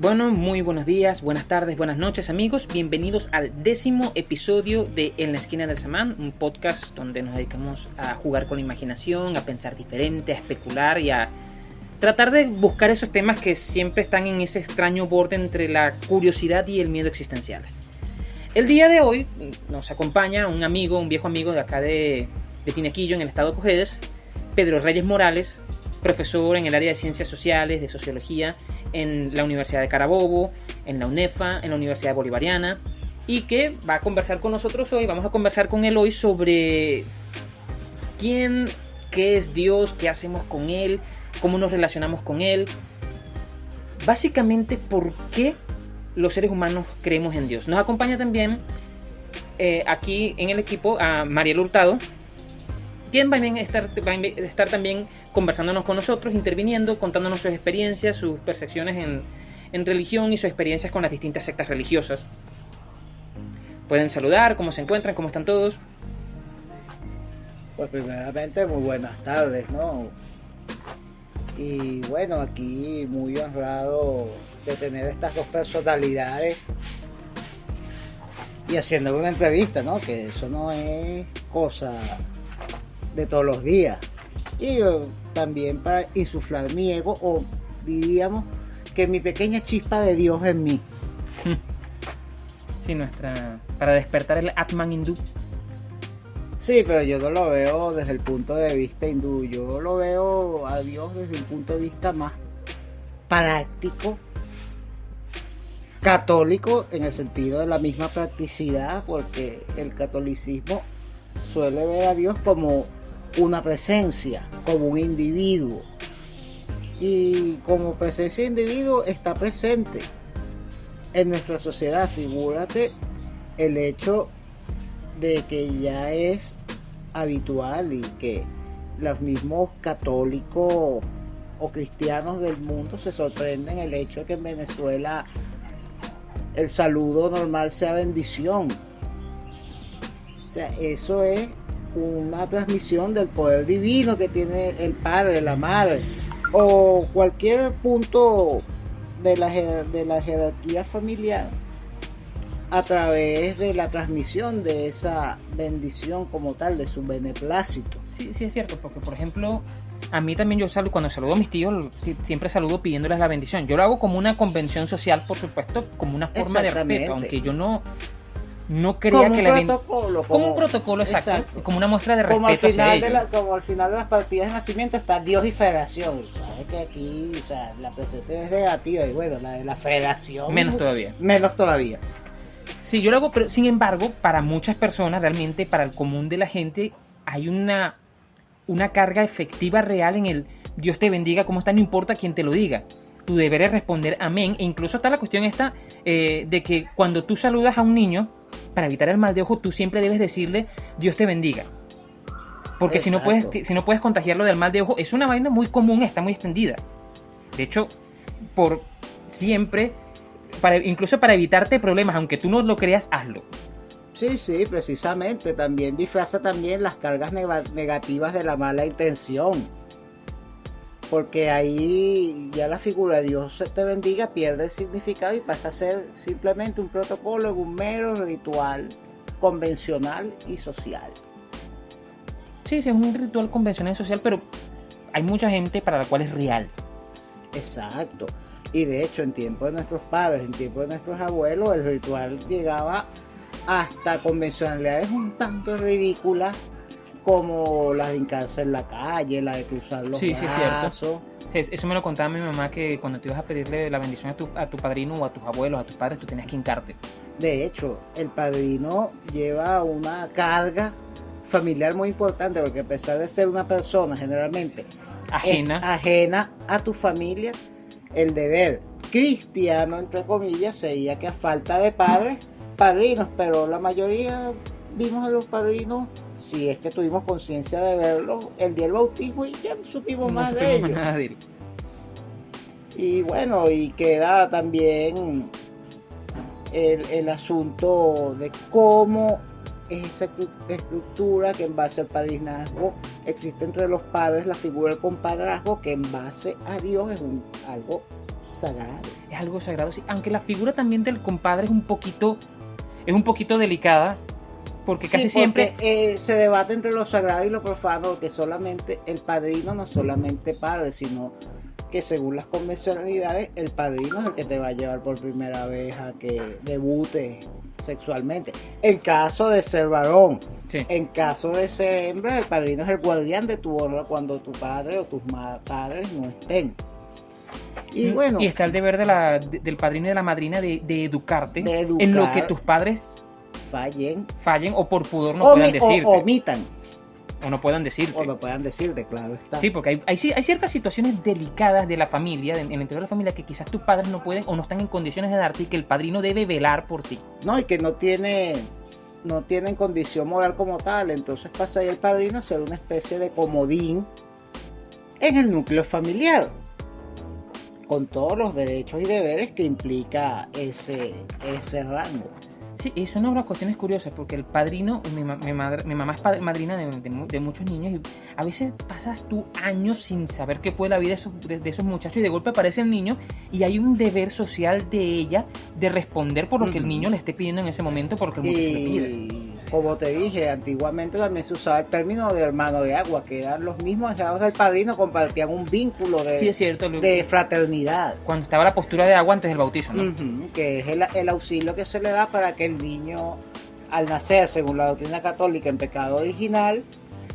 Bueno, muy buenos días, buenas tardes, buenas noches amigos. Bienvenidos al décimo episodio de En la esquina del Samán, un podcast donde nos dedicamos a jugar con la imaginación, a pensar diferente, a especular y a tratar de buscar esos temas que siempre están en ese extraño borde entre la curiosidad y el miedo existencial. El día de hoy nos acompaña un amigo, un viejo amigo de acá de, de Tinequillo, en el estado de Cojedes, Pedro Reyes Morales, profesor en el área de ciencias sociales, de sociología, en la Universidad de Carabobo, en la UNEFA, en la Universidad Bolivariana, y que va a conversar con nosotros hoy. Vamos a conversar con él hoy sobre quién, qué es Dios, qué hacemos con Él, cómo nos relacionamos con Él. Básicamente, por qué los seres humanos creemos en Dios. Nos acompaña también eh, aquí en el equipo a Mariel Hurtado, quien va a, estar, también conversándonos con nosotros, interviniendo, contándonos sus experiencias, sus percepciones en, en religión y sus experiencias con las distintas sectas religiosas. Pueden saludar, cómo se encuentran, cómo están todos. Pues primeramente muy buenas tardes, ¿no? Y bueno, aquí muy honrado de tener estas dos personalidades y haciendo una entrevista, ¿no? Que eso no es cosa de todos los días. Y también para insuflar mi ego o diríamos que mi pequeña chispa de Dios en mí. Sí, nuestra... para despertar el Atman hindú. Sí, pero yo no lo veo desde el punto de vista hindú, yo lo veo a Dios desde un punto de vista más práctico, católico en el sentido de la misma practicidad, porque el catolicismo suele ver a Dios como una presencia, como un individuo. Y como presencia de individuo está presente en nuestra sociedad. Figúrate el hecho de que ya es habitual y que los mismos católicos o cristianos del mundo se sorprenden el hecho de que en Venezuela el saludo normal sea bendición. O sea, eso es una transmisión del poder divino que tiene el padre, la madre, o cualquier punto de la, de la jerarquía familiar a través de la transmisión de esa bendición como tal, de su beneplácito. Sí, sí es cierto, porque por ejemplo, a mí también yo saludo, cuando saludo a mis tíos, siempre saludo pidiéndoles la bendición. Yo lo hago como una convención social, por supuesto, como una forma de respeto, aunque yo no, no creía que la protocolo, como, un protocolo exacto, como una muestra de respeto como al final de como al final de las partidas de nacimiento está Dios y Federación. Sabes que aquí o sea, la presencia es negativa y bueno la de la Federación menos todavía. menos todavía. Sí yo lo hago pero sin embargo para muchas personas realmente para el común de la gente hay una una carga efectiva real en el Dios te bendiga como está no importa quién te lo diga tu deber es responder amén e incluso está la cuestión esta eh, de que cuando tú saludas a un niño para evitar el mal de ojo, tú siempre debes decirle Dios te bendiga. Porque si no, puedes, si no puedes contagiarlo del mal de ojo, es una vaina muy común, está muy extendida. De hecho, por siempre, para, incluso para evitarte problemas, aunque tú no lo creas, hazlo. Sí, sí, precisamente. También disfraza también las cargas negativas de la mala intención porque ahí ya la figura de Dios te bendiga pierde el significado y pasa a ser simplemente un protocolo, un mero ritual convencional y social. Sí, sí, es un ritual convencional y social, pero hay mucha gente para la cual es real. Exacto. Y de hecho, en tiempo de nuestros padres, en tiempo de nuestros abuelos, el ritual llegaba hasta convencionalidades un tanto ridículas como la de hincarse en la calle, la de cruzar los sí, brazos. Sí, eso me lo contaba mi mamá que cuando te ibas a pedirle la bendición a tu, a tu padrino o a tus abuelos, a tus padres, tú tenías que hincarte. De hecho, el padrino lleva una carga familiar muy importante porque a pesar de ser una persona generalmente ajena, ajena a tu familia, el deber cristiano, entre comillas, sería que a falta de padres, padrinos, pero la mayoría vimos a los padrinos si es que tuvimos conciencia de verlo el día del bautismo y ya no supimos más de ellos. Y bueno, y queda también el, asunto de cómo esa estructura que en base al padrinazgo existe entre los padres la figura del compadrazgo que en base a Dios es un, algo sagrado. Es algo sagrado, sí. Aunque la figura también del compadre es un poquito, es un poquito delicada, porque Sí, casi siempre... eh, se debate entre lo sagrado y lo profano, que solamente el padrino no solamente padre, sino que según las convencionalidades, el padrino es el que te va a llevar por primera vez a que debute sexualmente. En caso de ser varón, Sí. en caso de ser hembra, el padrino es el guardián de tu honra cuando tu padre o tus padres no estén. Y Mm, bueno, y está el deber de la- de- del padrino y de la madrina de, de educarte De en lo que tus padres fallen fallen o por pudor no puedan mi- o- decirte. omitan o no puedan decirte. o lo puedan decirte, claro está. Sí, porque hay, hay, ci- hay ciertas situaciones delicadas de la familia, de- en el interior de la familia, que quizás tus padres no pueden o no están en condiciones de darte y que el padrino debe velar por ti. No, y que no tiene no tienen condición moral como tal, entonces pasa ahí el padrino a ser una especie de comodín en el núcleo familiar, con todos los derechos y deberes que implica ese, ese rango. Sí, y son unas cuestiones curiosas, porque el padrino, mi, ma- mi madre- mi mamá es padr- madrina de, de mu- de muchos niños, y a veces pasas tú años sin saber qué fue la vida de esos, de, esos muchachos, y de golpe aparece el niño, y hay un deber social de ella de responder por lo que el niño le esté pidiendo en ese momento, porque el muchacho le pide. Como te dije, antiguamente también se usaba el término de hermano de agua, que eran los mismos hijos del padrino, compartían un vínculo de, Sí, es cierto, de fraternidad. cuando estaba la postura de agua antes del bautizo, ¿no? Que es el, el auxilio que se le da para que el niño, al nacer, según la doctrina católica, en pecado original,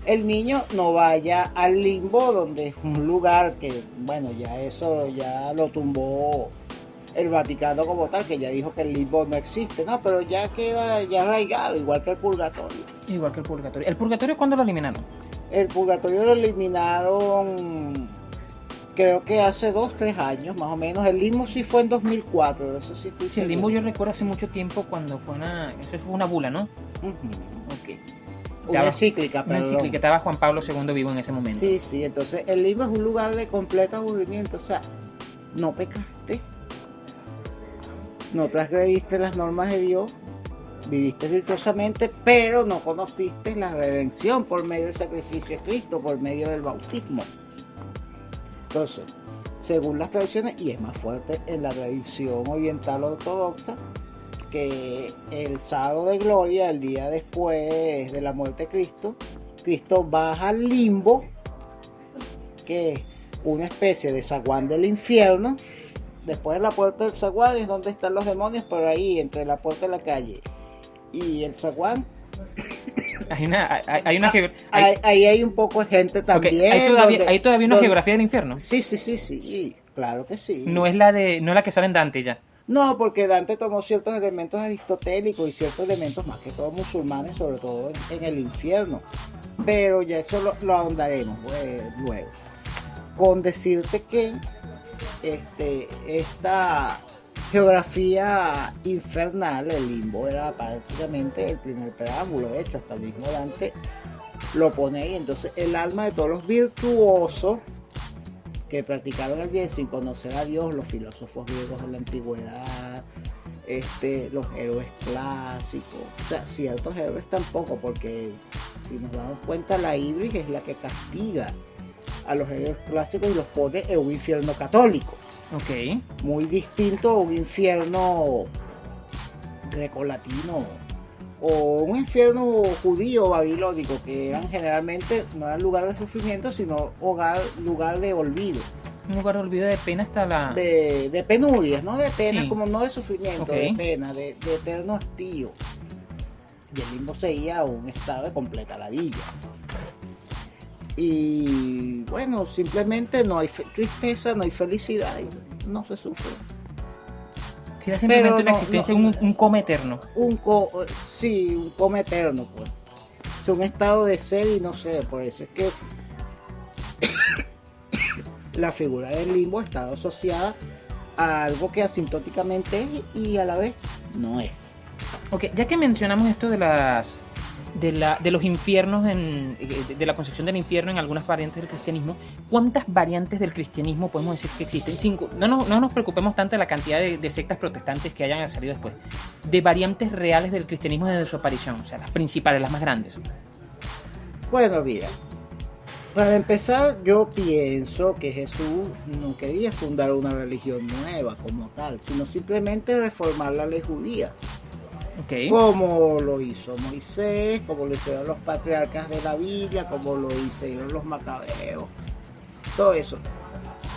el niño no vaya al limbo, donde es un lugar que, bueno, ya eso ya lo tumbó el Vaticano como tal, que ya dijo que el limbo no existe, no, pero ya queda ya arraigado, igual que el purgatorio. Igual que el purgatorio. ¿El purgatorio cuándo lo eliminaron? El purgatorio lo eliminaron, creo que hace dos, tres años más o menos. El limbo sí fue en 2004, eso sí estoy Sí, el limbo yo recuerdo hace mucho tiempo cuando fue una... Eso fue una bula, ¿no? Ujú. Ok. Una Estaba- encíclica, Una perdón. encíclica, estaba Juan Pablo II vivo en ese momento. Sí, sí, entonces el limbo es un lugar de completo aburrimiento, o sea, no pecaste, no transgrediste las normas de Dios, viviste virtuosamente, pero no conociste la redención por medio del sacrificio de Cristo, por medio del bautismo. Entonces, según las tradiciones, y es más fuerte en la tradición oriental ortodoxa, que el sábado de gloria, el día después de la muerte de Cristo, Cristo baja al limbo, que es una especie de zaguán del infierno. Después de la puerta del zaguán es donde están los demonios, por ahí, entre la puerta de la calle y el zaguán. Hay una, hay, hay una hay- Ahí, ahí hay un poco de gente también. hay todavía, donde- hay todavía una donde- geografía del infierno. Sí, sí, sí, sí, claro que sí. No es la de, no es la que sale en Dante ya. No, porque Dante tomó ciertos elementos aristotélicos y ciertos elementos más que todos musulmanes, sobre todo en, en el infierno. Pero ya eso lo, lo ahondaremos pues, luego. Con decirte que este, esta geografía infernal, el limbo, era prácticamente el primer preámbulo. De hecho, hasta el mismo Dante lo pone ahí. Entonces, el alma de todos los virtuosos que practicaron el bien sin conocer a Dios, los filósofos griegos de la antigüedad, este, los héroes clásicos, o sea, ciertos héroes tampoco, porque si nos damos cuenta, la Ibris es la que castiga a los héroes clásicos y los pone en un infierno católico, Ok. muy distinto a un infierno grecolatino o un infierno judío babilónico que eran generalmente no eran lugar de sufrimiento sino hogar lugar de olvido Un lugar de olvido de pena hasta la... de, de penurias, no de penas, Sí. como no de sufrimiento, de pena, de, de eterno hastío. Y el limbo seguía un estado de completa ladilla. Y bueno, simplemente no hay tristeza, no hay felicidad, y no se sufre. Tiene simplemente una no- existencia, no- un, un coma eterno. Un co sí, un coma eterno, pues. Es un estado de ser y no ser, por eso es que la figura del limbo ha estado asociada a algo que asintóticamente es y a la vez no es. Ok, ya que mencionamos esto de las de, la, de los infiernos en, eh, de, la concepción del infierno en algunas variantes del cristianismo, ¿cuántas variantes del cristianismo podemos decir que existen? Cinco. No, nos- no nos preocupemos tanto de la cantidad de, de sectas protestantes que hayan salido después. De variantes reales del cristianismo desde su aparición, o sea, las principales, las más grandes. Bueno, mira, Para empezar, yo pienso que Jesús no quería fundar una religión nueva como tal, sino simplemente reformar la ley judía. Ok. Como lo hizo Moisés, como lo hicieron los patriarcas de la Biblia, como lo hicieron los macabeos, todo eso.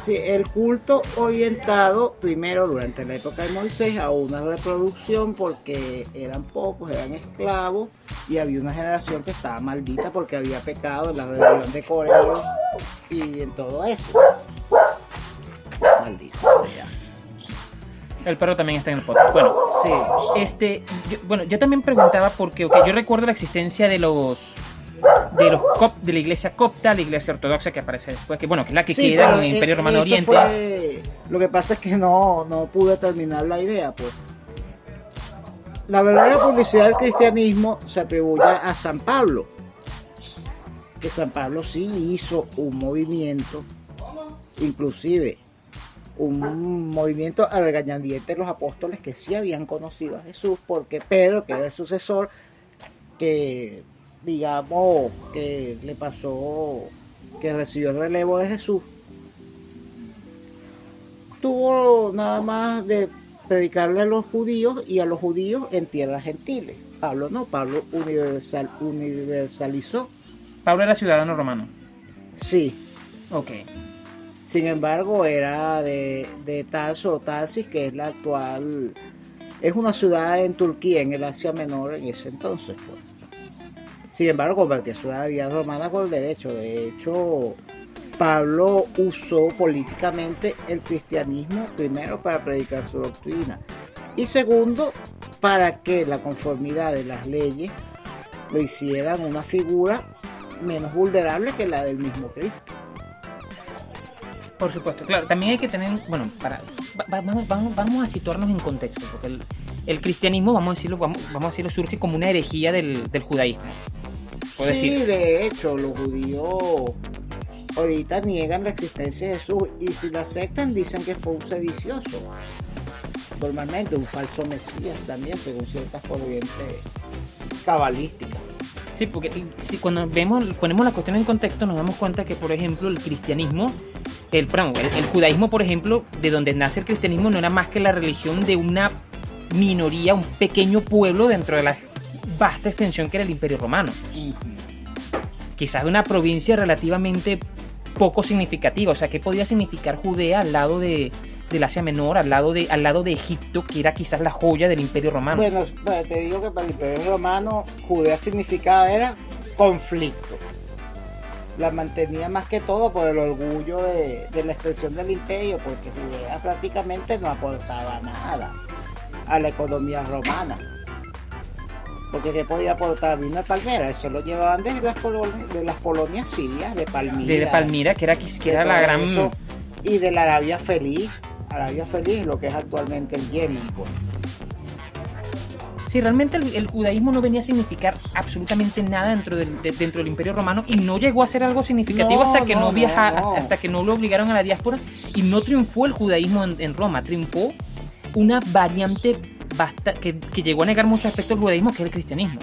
Sí, el culto orientado primero durante la época de Moisés a una reproducción porque eran pocos, eran esclavos y había una generación que estaba maldita porque había pecado en la rebelión de Coreo y en todo eso. El perro también está en el podcast. Bueno, Sí, este, yo- bueno, yo también preguntaba porque, ok, yo recuerdo la existencia de los de los cop- de la iglesia copta, la iglesia ortodoxa que aparece después, que bueno, que es la que Sí, queda en el Imperio eh, Romano eso Oriente. fue- Lo que pasa es que no, no pude terminar la idea, pues. La verdadera publicidad del cristianismo se atribuye a San Pablo. Que San Pablo sí hizo un movimiento, inclusive un movimiento al regañadiente de los apóstoles que sí habían conocido a Jesús, porque Pedro, que era el sucesor, que digamos que le pasó, que recibió el relevo de Jesús, tuvo nada más de predicarle a los judíos y a los judíos en tierras gentiles. Pablo no, Pablo universal, universalizó. Pablo era ciudadano romano. Sí, Ok. Sin embargo era de, de Tarso o Tarsis, que es la actual, es una ciudad en Turquía, en el Asia Menor en ese entonces. Pues. Sin embargo, convertía ciudadanía romana con derecho. De hecho, Pablo usó políticamente el cristianismo primero para predicar su doctrina y segundo para que la conformidad de las leyes lo hicieran una figura menos vulnerable que la del mismo Cristo. Por supuesto, claro. También hay que tener, bueno, para, va- va- vamos, vamos, vamos a situarnos en contexto, porque el, el cristianismo, vamos a decirlo, vamos, vamos a decirlo, surge como una herejía del, del judaísmo. Sí, decir. de hecho, los judíos ahorita niegan la existencia de Jesús y si lo aceptan dicen que fue un sedicioso. Normalmente un falso mesías también, según ciertas corrientes cabalísticas. Sí, porque si cuando vemos, ponemos la cuestión en contexto, nos damos cuenta que, por ejemplo, el cristianismo, el, perdón, el, judaísmo, por ejemplo, de donde nace el cristianismo, no era más que la religión de una minoría, un pequeño pueblo dentro de la vasta extensión que era el Imperio Romano. Quizás de una provincia relativamente poco significativa. O sea, ¿qué podía significar Judea al lado de, del Asia Menor, al lado, de, al lado de Egipto, que era quizás la joya del Imperio Romano? Bueno, te digo que para el imperio romano Judea significaba era conflicto. La mantenía más que todo por el orgullo de, de la extensión del imperio, porque Judea prácticamente no aportaba nada a la economía romana. Porque ¿qué podía aportar? Vino de Palmera, eso lo llevaban desde las, colonias, de las colonias sirias, de Palmira. de Palmira, que era, que era la gran... eso, y de la Arabia Feliz, Arabia Feliz, lo que es actualmente el Yemen. pues. Sí, realmente el, el judaísmo no venía a significar absolutamente nada dentro del, de- dentro del Imperio Romano y no llegó a ser algo significativo No, hasta que no, no, viaja, no, hasta que no lo obligaron a la diáspora y no triunfó el judaísmo en, en Roma, triunfó una variante basta, que, que llegó a negar muchos aspectos del judaísmo, que es el cristianismo.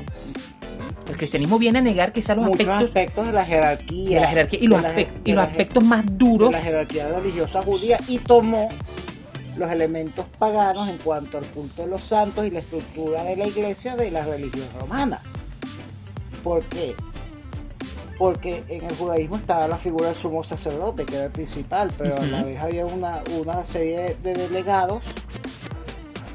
El cristianismo viene a negar quizás los muchos aspectos aspectos de la jerarquía. de la jerarquía y los, de y de aspectos más de duros la jerarquía religiosa judía y tomó los elementos paganos en cuanto al culto de los santos y la estructura de la iglesia de la religión romana. ¿Por qué? Porque en el judaísmo estaba la figura del sumo sacerdote, que era el principal, pero a la vez había una, una serie de delegados,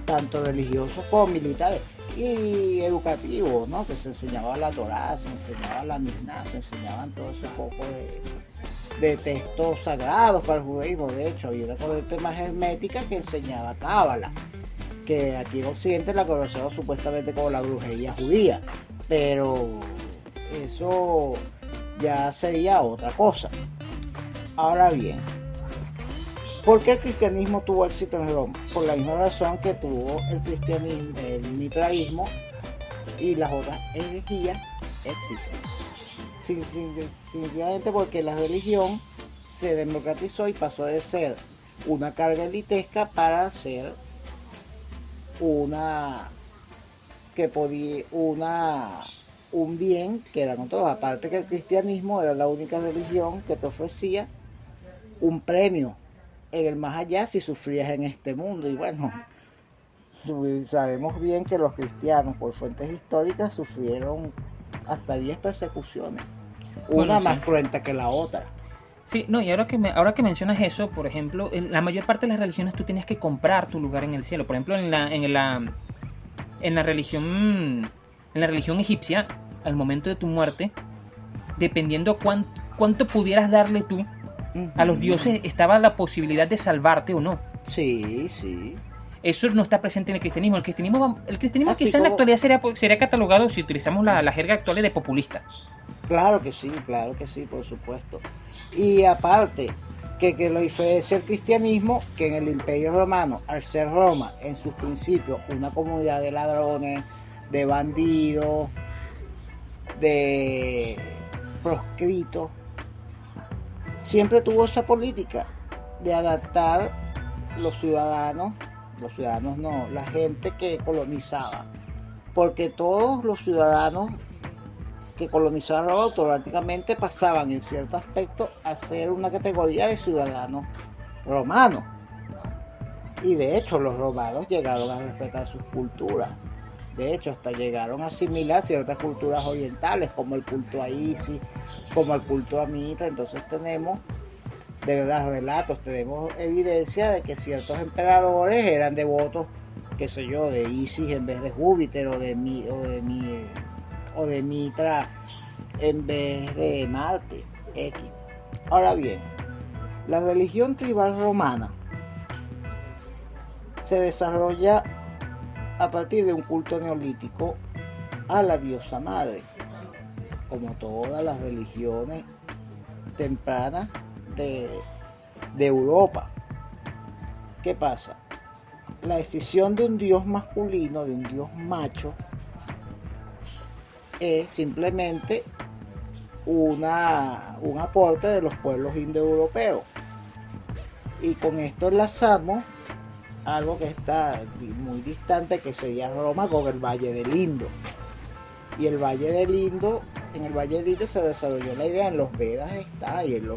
tanto religiosos como militares y educativos, ¿no? Que se enseñaba la Torá, se enseñaba la Mishnah, se enseñaban todo ese poco de, de textos sagrados para el judaísmo. De hecho, había una corriente más hermética que enseñaba Cábala, que aquí en Occidente la conocemos supuestamente como la brujería judía, pero eso ya sería otra cosa. Ahora bien, ¿por qué el cristianismo tuvo éxito en Roma? Por la misma razón que tuvo el cristianismo, el mitraísmo y las otras herejías éxito. Simplemente porque la religión se democratizó y pasó de ser una carga elitesca para ser una que podía una un bien que eran todos. Aparte que el cristianismo era la única religión que te ofrecía un premio en el más allá si sufrías en este mundo. Y bueno, sabemos bien que los cristianos, por fuentes históricas, sufrieron hasta 10 persecuciones. Una más cruenta que la otra. Sí, no, y ahora que, me, ahora que mencionas eso, por ejemplo, en la mayor parte de las religiones tú tienes que comprar tu lugar en el cielo. Por ejemplo, en la, en la, en la religión en la religión egipcia, al momento de tu muerte, dependiendo cuánto, cuánto pudieras darle tú a los dioses, estaba la posibilidad de salvarte o no. Sí, sí. Eso no está presente en el cristianismo. El cristianismo, el cristianismo quizá en la actualidad sería, sería catalogado, si utilizamos la, la jerga actual, de populista. Claro que sí, claro que sí, por supuesto. Y aparte, que, que lo diferencia el cristianismo, que en el imperio romano, al ser Roma, en sus principios, una comunidad de ladrones, de bandidos, de proscritos, siempre tuvo esa política de adaptar los ciudadanos, los ciudadanos no, la gente que colonizaba, porque todos los ciudadanos que colonizaban automáticamente pasaban en cierto aspecto a ser una categoría de ciudadanos romanos. Y de hecho los romanos llegaron a respetar sus culturas. De hecho, hasta llegaron a asimilar ciertas culturas orientales, como el culto a Isis, como el culto a Mitra. Entonces tenemos, de verdad, relatos, tenemos evidencia de que ciertos emperadores eran devotos, qué sé yo, de Isis en vez de Júpiter o de, mi, o de, mi, o de Mitra en vez de Marte, X. Ahora bien, la religión tribal romana se desarrolla a partir de un culto neolítico a la diosa madre, como todas las religiones tempranas de, de Europa. ¿Qué pasa? La decisión de un dios masculino, de un dios macho, es simplemente una, un aporte de los pueblos indoeuropeos. Y con esto enlazamos algo que está muy distante, que sería Roma con el Valle del Indo. Y el Valle del Indo, en el Valle del Indo se desarrolló la idea, en los Vedas está, y en,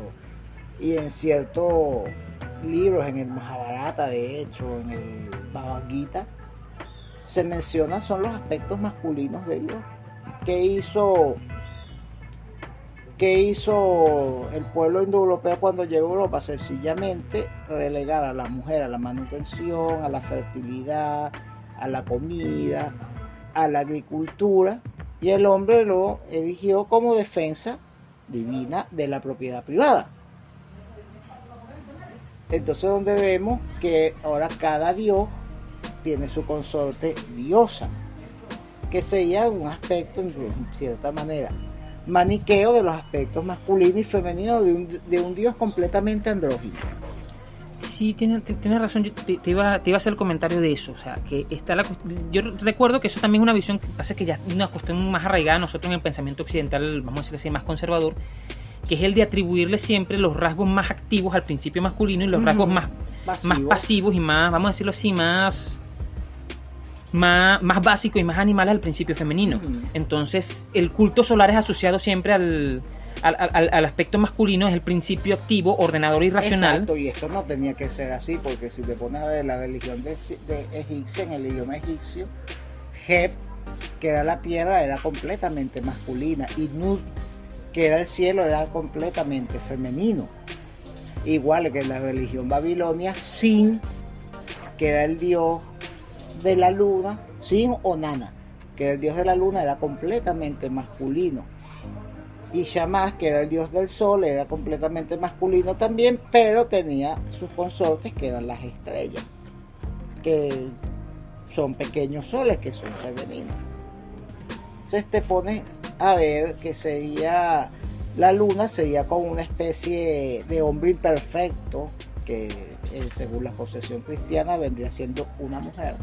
en ciertos libros, en el Mahabharata, de hecho, en el Bhagavad se menciona son los aspectos masculinos de Dios ¿Qué hizo, qué hizo el pueblo indoeuropeo cuando llegó a Europa? Sencillamente relegar a la mujer a la manutención, a la fertilidad, a la comida, a la agricultura, y el hombre lo eligió como defensa divina de la propiedad privada. Entonces donde vemos que ahora cada dios tiene su consorte diosa que sería un aspecto, en cierta manera, maniqueo de los aspectos masculinos y femeninos de un, de un dios completamente andrógino. Sí, tienes tiene razón. Yo te, iba, te iba a hacer el comentario de eso. O sea, que está la, yo recuerdo que eso también es una visión que pasa que ya es una cuestión más arraigada nosotros en el pensamiento occidental, vamos a decirlo así, más conservador, que es el de atribuirle siempre los rasgos más activos al principio masculino y los rasgos más, más pasivos y más, vamos a decirlo así, más más, más básico y más animal al principio femenino. Entonces, el culto solar es asociado siempre al, al, aspecto masculino, es el principio activo, ordenador y racional. Exacto, y esto no tenía que ser así, porque si te pones a ver la religión de, egipcia, en el idioma egipcio, Heb, que era la tierra, era completamente masculina, y Nut, que era el cielo, era completamente femenino. Igual que en la religión babilonia, Sin, que era el dios de la luna, Sin o Nana, que el dios de la luna era completamente masculino. Y Shamash, que era el dios del sol, era completamente masculino también, pero tenía sus consortes que eran las estrellas, que son pequeños soles que son femeninos. Entonces te pone a ver que sería la luna sería como una especie de hombre imperfecto que eh, según la posesión cristiana vendría siendo una mujer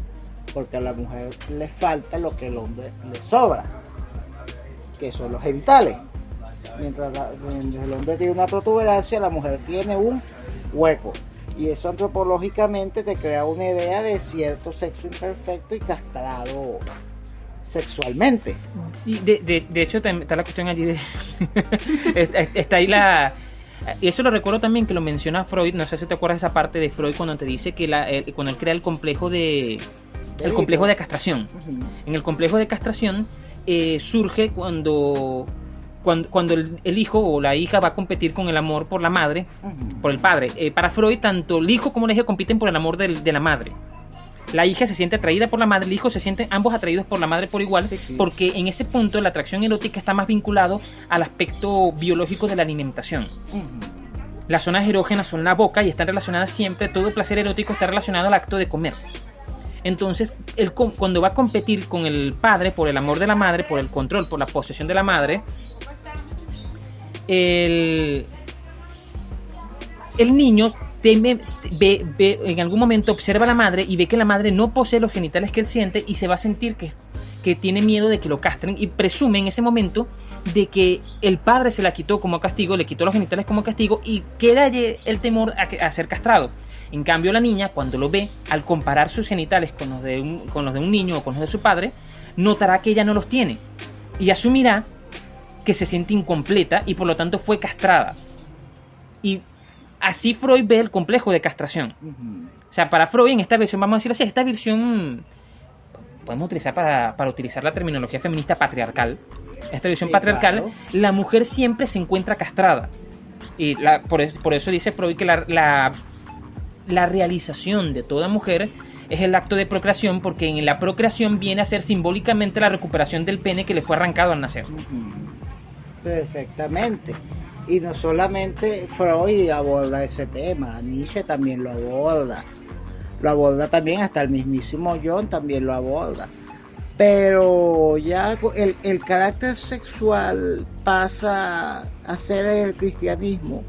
porque a la mujer le falta lo que al hombre le sobra, que son los genitales. Mientras, el hombre tiene una protuberancia, la mujer tiene un hueco. Y eso antropológicamente te crea una idea de cierto sexo imperfecto y castrado sexualmente. Sí, de, de, de hecho está la cuestión allí de... está- ahí la... Y eso lo recuerdo también que lo menciona Freud, no sé si te acuerdas esa parte de Freud cuando te dice que la, el- cuando él crea el complejo de... El complejo de castración. En el complejo de castración eh, surge cuando, cuando, cuando el, el hijo o la hija va a competir con el amor por la madre, por el padre. Eh, para Freud, tanto el hijo como la hija compiten por el amor del- de la madre. La hija se siente atraída por la madre, el hijo se siente ambos atraídos por la madre por igual, Sí, sí. porque en ese punto la atracción erótica está más vinculado al aspecto biológico de la alimentación. Las zonas erógenas son la boca y están relacionadas siempre, todo placer erótico está relacionado al acto de comer. Entonces, él cuando va a competir con el padre por el amor de la madre, por el control, por la posesión de la madre, el, el niño teme, ve, ve- en algún momento observa a la madre y ve que la madre no posee los genitales que él siente y se va a sentir que, que tiene miedo de que lo castren y presume en ese momento de que el padre se la quitó como castigo, le quitó los genitales como castigo y queda el temor a, a ser castrado. En cambio, la niña, cuando lo ve, al comparar sus genitales con los, de un, con los de un niño o con los de su padre, notará que ella no los tiene y asumirá que se siente incompleta y por lo tanto fue castrada. Y así Freud ve el complejo de castración. O sea, para Freud, en esta versión, vamos a decirlo así, esta versión podemos utilizar para, para utilizar la terminología feminista patriarcal. Esta versión Sí, patriarcal, claro. la mujer siempre se encuentra castrada. Y la- por, por eso dice Freud que la, la, la realización de toda mujer es el acto de procreación, porque en la procreación viene a ser simbólicamente la recuperación del pene que le fue arrancado al nacer. Perfectamente. Y no solamente Freud aborda ese tema, Nietzsche también lo aborda. Lo aborda también, hasta el mismísimo John también lo aborda. Pero ya el, el carácter sexual pasa a ser el cristianismo,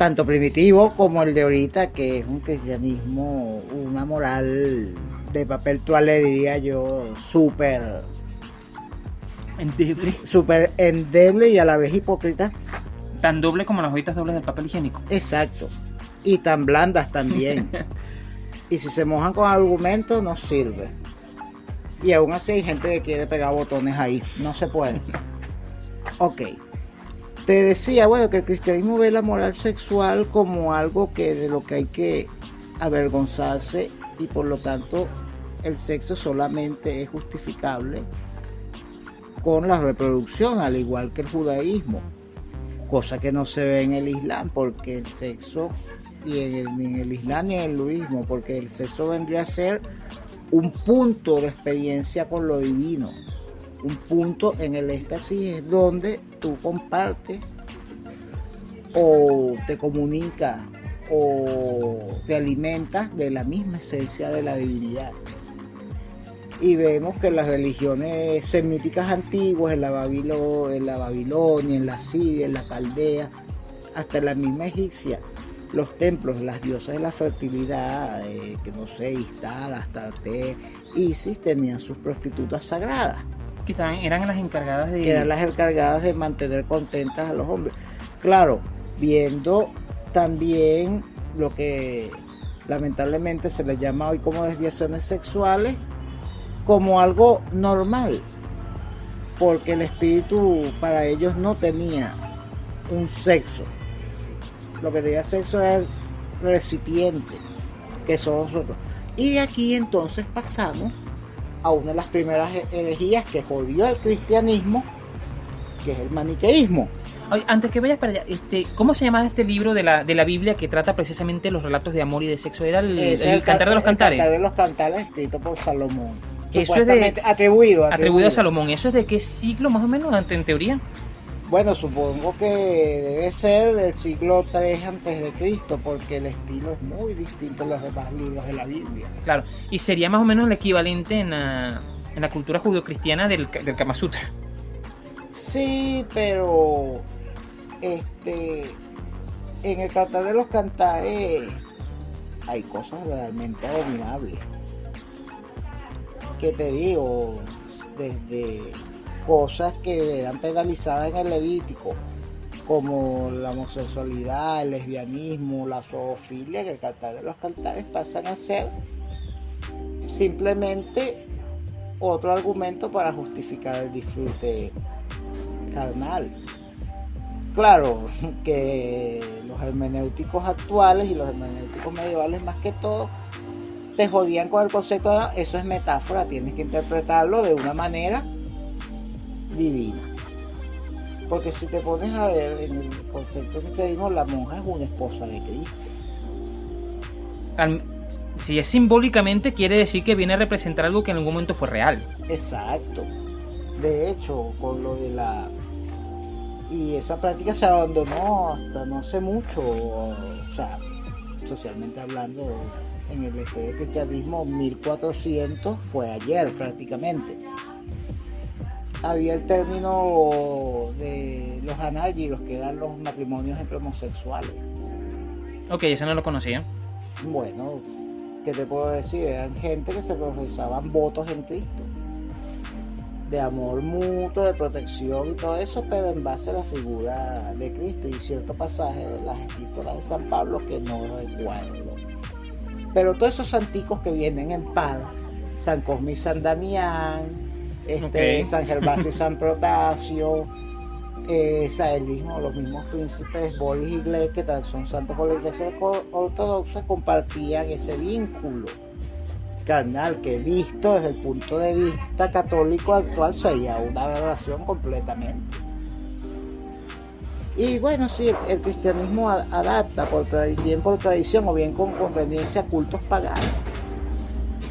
tanto primitivo como el de ahorita, que es un cristianismo, una moral de papel toalé, diría yo, súper Endeble. súper endeble y a la vez hipócrita. Tan doble como las hojitas dobles del papel higiénico. Exacto. Y tan blandas también. y si se mojan con argumentos, no sirve. Y aún así hay gente que quiere pegar botones ahí. No se puede. Ok. Te decía, bueno, que el cristianismo ve la moral sexual como algo que de lo que hay que avergonzarse y por lo tanto el sexo solamente es justificable con la reproducción, al igual que el judaísmo cosa que no se ve en el Islam, porque el sexo, y ni en el Islam ni en el budismo, porque el sexo vendría a ser un punto de experiencia con lo divino, un punto en el éxtasis es donde tú compartes o te comunicas o te alimentas de la misma esencia de la divinidad. Y vemos que las religiones semíticas antiguas, en la, Babilo- en la Babilonia, en la Siria, en la Caldea, hasta en la misma egipcia, los templos, las diosas de la fertilidad, eh, que no sé, Istar, Astarte, Isis, tenían sus prostitutas sagradas Eran las encargadas de... eran las encargadas de mantener contentas a los hombres. Claro, viendo también lo que lamentablemente se le llama hoy como desviaciones sexuales, como algo normal, porque el espíritu para ellos no tenía un sexo. Lo que tenía sexo era el recipiente, que somos nosotros. Y de aquí entonces pasamos a una de las primeras herejías que jodió al cristianismo, que es el maniqueísmo. Oye, antes que vayas para allá, este, ¿cómo se llamaba este libro de la, de la Biblia que trata precisamente los relatos de amor y de sexo? Era el, el Cantar de los el Cantares. Cantar de los Cantares escrito por Salomón. Eso es de- Supuestamente atribuido, Atribuido a Salomón. ¿Eso es de qué siglo más o menos, en teoría? Bueno, supongo que debe ser del siglo 3 antes de Cristo, porque el estilo es muy distinto a los demás libros de la Biblia. Claro. Y sería más o menos el equivalente en la, en la cultura judeocristiana del, del Kama Sutra. Sí, pero este en el Cantar de los Cantares hay cosas realmente abominables. ¿Qué te digo? Desde cosas que eran penalizadas en el Levítico, como la homosexualidad, el lesbianismo, la zoofilia, que el Cantar de los Cantares pasan a ser simplemente otro argumento para justificar el disfrute carnal. Claro que los hermenéuticos actuales y los hermenéuticos medievales más que todo te jodían con el concepto de eso es metáfora, tienes que interpretarlo de una manera divina. Porque si te pones a ver en el concepto que te dimos, la monja es una esposa de Cristo. si es simbólicamente, quiere decir que viene a representar algo que en algún momento fue real. Exacto. De hecho, con lo de la... Y esa práctica se abandonó hasta no hace mucho, o sea, socialmente hablando, en el estudio cristianismo 1400 fue ayer prácticamente. Había el término de los los que eran los matrimonios entre homosexuales. Ok, eso no lo conocía. Bueno, ¿qué te puedo decir? Eran gente que se profesaban votos en Cristo. De amor mutuo, de protección y todo eso, pero en base a la figura de Cristo y cierto pasaje de las epístolas de San Pablo que no recuerdo pero todos esos santicos que vienen en pan, San Cosme y San Damián, este, San Gervasio y San Protasio, eh, los mismos príncipes Boris y Gles, que son santos por la iglesia ortodoxa, compartían ese vínculo carnal que visto desde el punto de vista católico actual sería una relación completamente. Y bueno, sí, el, cristianismo adapta por bien por tradición o bien con conveniencia cultos paganos.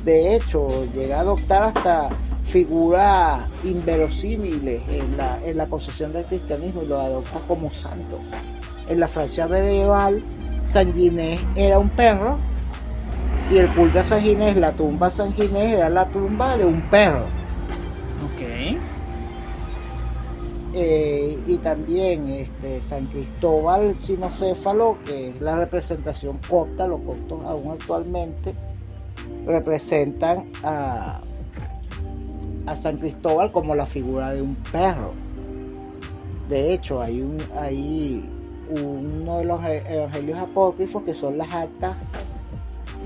De hecho, llega a adoptar hasta figuras inverosímiles en la, en la concesión del cristianismo y lo adopta como santo. En la Francia medieval, San Ginés era un perro y el culto a San Ginés, la tumba de San Ginés era la tumba de un perro. Ok. Eh, y también este, San Cristóbal Sinocéfalo, que es la representación copta, los coptos aún actualmente representan a, a San Cristóbal como la figura de un perro. De hecho, hay, un, hay uno de los e, evangelios apócrifos que son las actas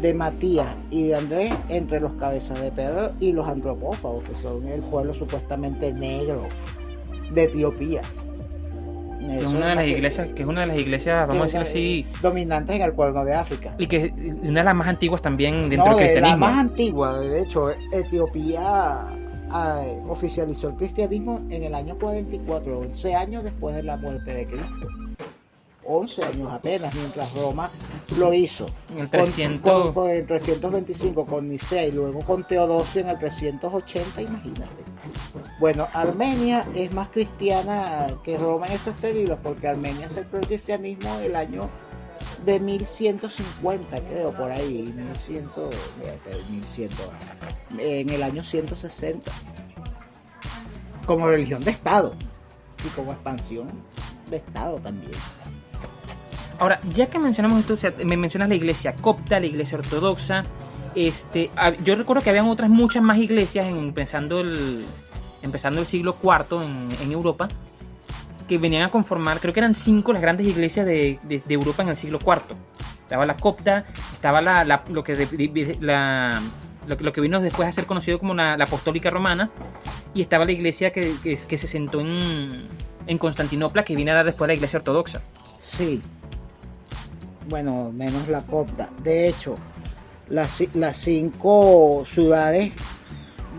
de Matías y de Andrés entre los cabezas de perro y los antropófagos, que son el pueblo supuestamente negro de Etiopía. Que es una de las iglesias, que es una de las iglesias, vamos a decir así, dominantes en el pueblo de África. Y que una de las más antiguas también dentro del cristianismo. La más antigua, de hecho, Etiopía ah, oficializó el cristianismo en el año 44, 11 años después de la muerte de Cristo. 11 años apenas, mientras Roma lo hizo. En el 300... Con, el 325 con Nicea y luego con Teodosio en el 380, imagínate. Bueno, Armenia es más cristiana que Roma en esos términos, porque Armenia aceptó el cristianismo del año de 1150, creo, por ahí, 1100, 1100, en el año 160, como religión de Estado y como expansión de Estado también. Ahora, ya que mencionamos esto, me mencionas la iglesia copta, la iglesia ortodoxa. Este, yo recuerdo que habían otras muchas más iglesias en, empezando, el, empezando el siglo IV en, Europa que venían a conformar, creo que eran cinco las grandes iglesias de, Europa en el siglo IV. Estaba la copta, estaba la, lo, que la, lo, que vino después a ser conocido como la, apostólica romana, y estaba la iglesia que, que, se sentó en, en Constantinopla, que vino a dar después la iglesia ortodoxa. Sí, bueno, menos la copta. De hecho, las, las cinco ciudades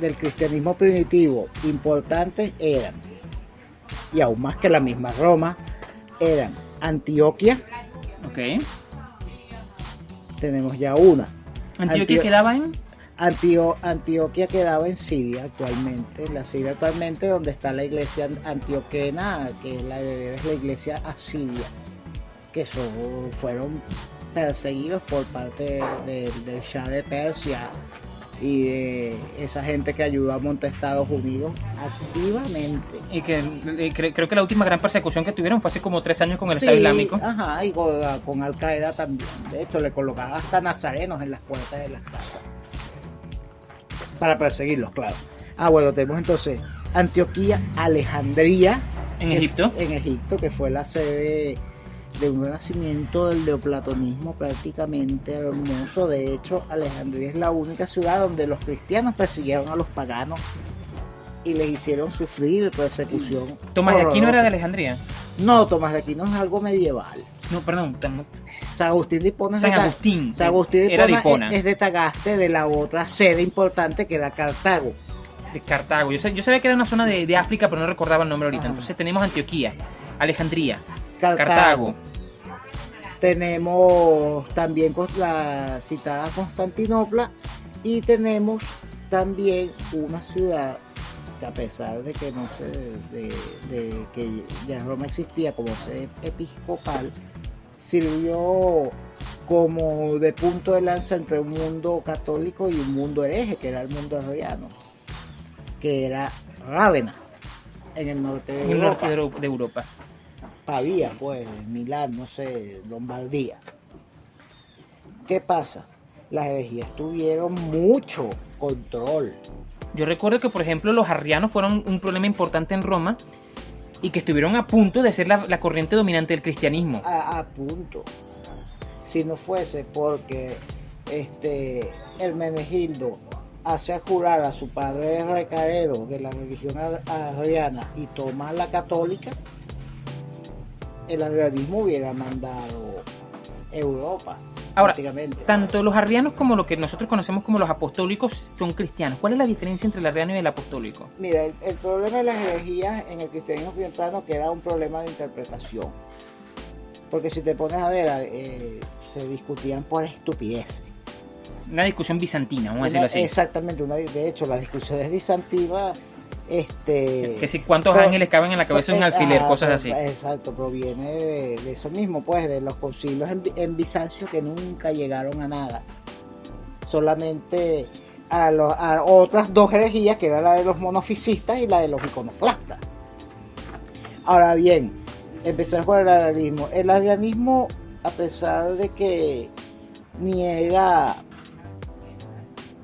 del cristianismo primitivo importantes eran, y aún más que la misma Roma, eran Antioquia. Ok. Tenemos ya una. ¿Antioquia quedaba en? Antioquia quedaba en Siria actualmente, en la Siria actualmente donde está la iglesia antioquena, que es la, es la iglesia asiria que fueron perseguidos por parte del Shah de Persia y de esa gente que ayudó a montar Estados Unidos activamente. Y que creo que la última gran persecución que tuvieron fue hace como tres años con el Estado Islámico. Ajá, y con, Al Qaeda también. De hecho, le colocaban hasta nazarenos en las puertas de las casas. Para perseguirlos, claro. Ah, bueno, tenemos entonces Antioquía, Alejandría. En Egipto. En Egipto, que fue la sede de un renacimiento del neoplatonismo prácticamente hermoso. De hecho, Alejandría es la única ciudad donde los cristianos persiguieron a los paganos y les hicieron sufrir persecución. Tomás de Aquino era de. Alejandría. No, Tomás de Aquino es algo medieval. No, perdón. San Agustín de Hipona San Agustín. San Agustín de Hipona es, es de Tagaste, de la otra sede importante que era Cartago. De Cartago. Yo, sab- yo sabía que era una zona de, de África, pero no recordaba el nombre ahorita. Ajá. Entonces tenemos Antioquía, Alejandría, Cartago. Cartago. Tenemos también la citada Constantinopla y tenemos también una ciudad que a pesar de que no se de, de que ya Roma existía como sede episcopal sirvió como de punto de lanza entre un mundo católico y un mundo hereje que era el mundo arriano que era Rávena en el norte de En el norte de Europa. Pavía, pues, Milán, no sé, Lombardía. ¿Qué pasa? Las herejías tuvieron mucho control. Yo recuerdo que, por ejemplo, los arrianos fueron un problema importante en Roma y que estuvieron a punto de ser la, la corriente dominante del cristianismo. A, a punto. Si no fuese porque este el Menegildo hace jurar a su padre recaredo de la religión ar- arriana y toma la católica, el arrianismo hubiera mandado Europa. Ahora. Tanto los arrianos como lo que nosotros conocemos como los apostólicos son cristianos. ¿Cuál es la diferencia entre el arriano y el apostólico? Mira, el, el problema de las herejías en el cristianismo temprano que era un problema de interpretación. Porque si te pones a ver, eh, se discutían por estupidez. Una discusión bizantina, vamos a decirlo así. Exactamente, una, de hecho, las discusiones bizantinas, este... Que si cuántos Pero- ángeles caben en la cabeza de un eh, alfiler, ajá, cosas así. Exacto, proviene de, de eso mismo, pues, de los concilios en, en Bizancio que nunca llegaron a nada. Solamente a, los- a otras dos herejías, que era la de los monofisistas y la de los iconoclastas. Ahora bien, empezamos por el arianismo. El arianismo, a pesar de que niega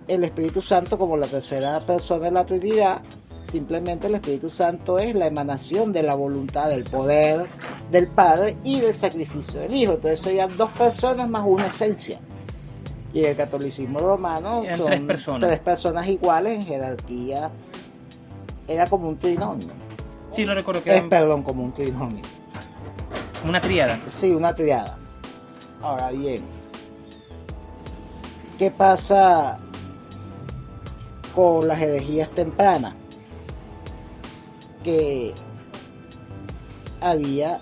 el Espíritu Santo como la tercera persona de la Trinidad, simplemente el Espíritu Santo es la emanación de la voluntad, del poder del Padre y del sacrificio del Hijo. Entonces serían dos personas más una esencia. Y el catolicismo romano son tres personas. tres personas iguales en jerarquía. Era como un trinomio. Sí, lo recuerdo que Es, era perdón, como un trinomio. una triada. Sí, una triada. Ahora bien, ¿qué pasa con las herejías tempranas? Que había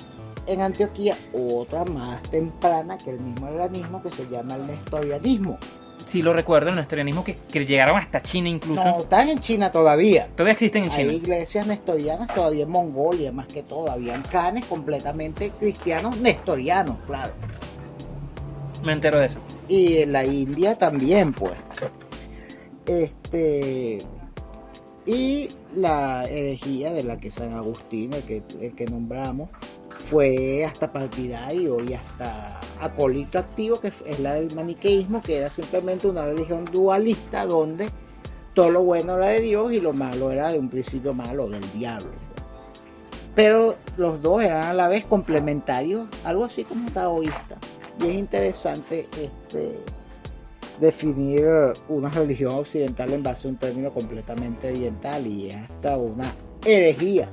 en Antioquía otra más temprana que el mismo organismo que se llama el nestorianismo. Sí, lo recuerdo, el nestorianismo que, que llegaron hasta China incluso. No, están en China todavía. Todavía existen en Hay China. iglesias nestorianas todavía en Mongolia, más que todo. Habían canes completamente cristianos nestorianos, claro. Me entero de eso. y en la India también, pues. Este y la herejía de la que San Agustín, el que, el que nombramos, fue hasta partidario y hasta acólito activo, que es la del maniqueísmo, que era simplemente una religión dualista donde todo lo bueno era de Dios y lo malo era de un principio malo, del diablo. Pero los dos eran a la vez complementarios, algo así como taoísta. Y es interesante este, definir una religión occidental en base a un término completamente oriental y hasta una herejía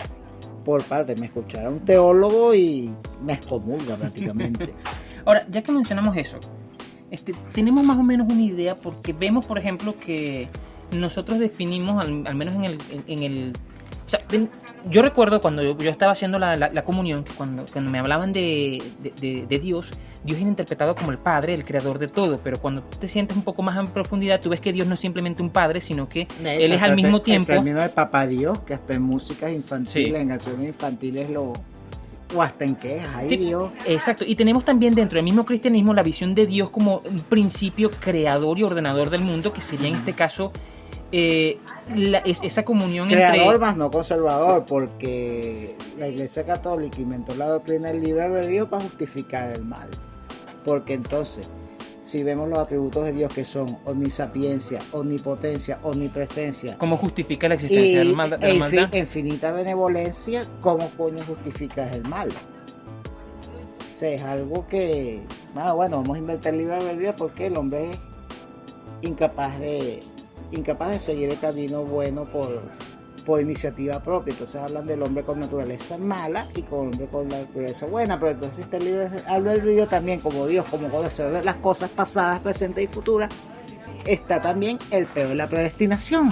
por parte. Me escuchará un teólogo y me excomulga prácticamente. Ahora, ya que mencionamos eso, este, tenemos más o menos una idea porque vemos, por ejemplo, que nosotros definimos, al, menos en el... en- el- o sea, yo recuerdo cuando yo, estaba haciendo la, comunión, que cuando, me hablaban de- de Dios, Dios era interpretado como el Padre, el creador de todo, pero cuando tú te sientes un poco más en profundidad, tú ves que Dios no es simplemente un Padre, sino que Él es al mismo el- tiempo- El término de papá Dios, que hasta en músicas infantiles, Sí. en canciones infantiles, lo. O hasta en quejas, ay Sí, Dios. Exacto, y tenemos también dentro del mismo cristianismo la visión de Dios como un principio creador y ordenador del mundo, que sería en este caso eh, la- es- esa comunión Creador entre... más no conservador, porque la Iglesia Católica inventó la doctrina del libre albedrío para justificar el mal. Porque entonces, si vemos los atributos de Dios que son omnisapiencia, omnipotencia, omnipresencia ¿Cómo justifica la existencia de la maldad? de la maldad? infinita benevolencia, ¿cómo coño justificas el mal? O sea, es algo que, ah, bueno, vamos a inventar el libre albedrío porque el hombre es incapaz de, incapaz de seguir el camino bueno por, por iniciativa propia. Entonces hablan del hombre con naturaleza mala y con hombre con naturaleza buena. Pero entonces este libre albedrío también, como Dios, como conocer las cosas pasadas, presentes y futuras, está también el peor de la predestinación,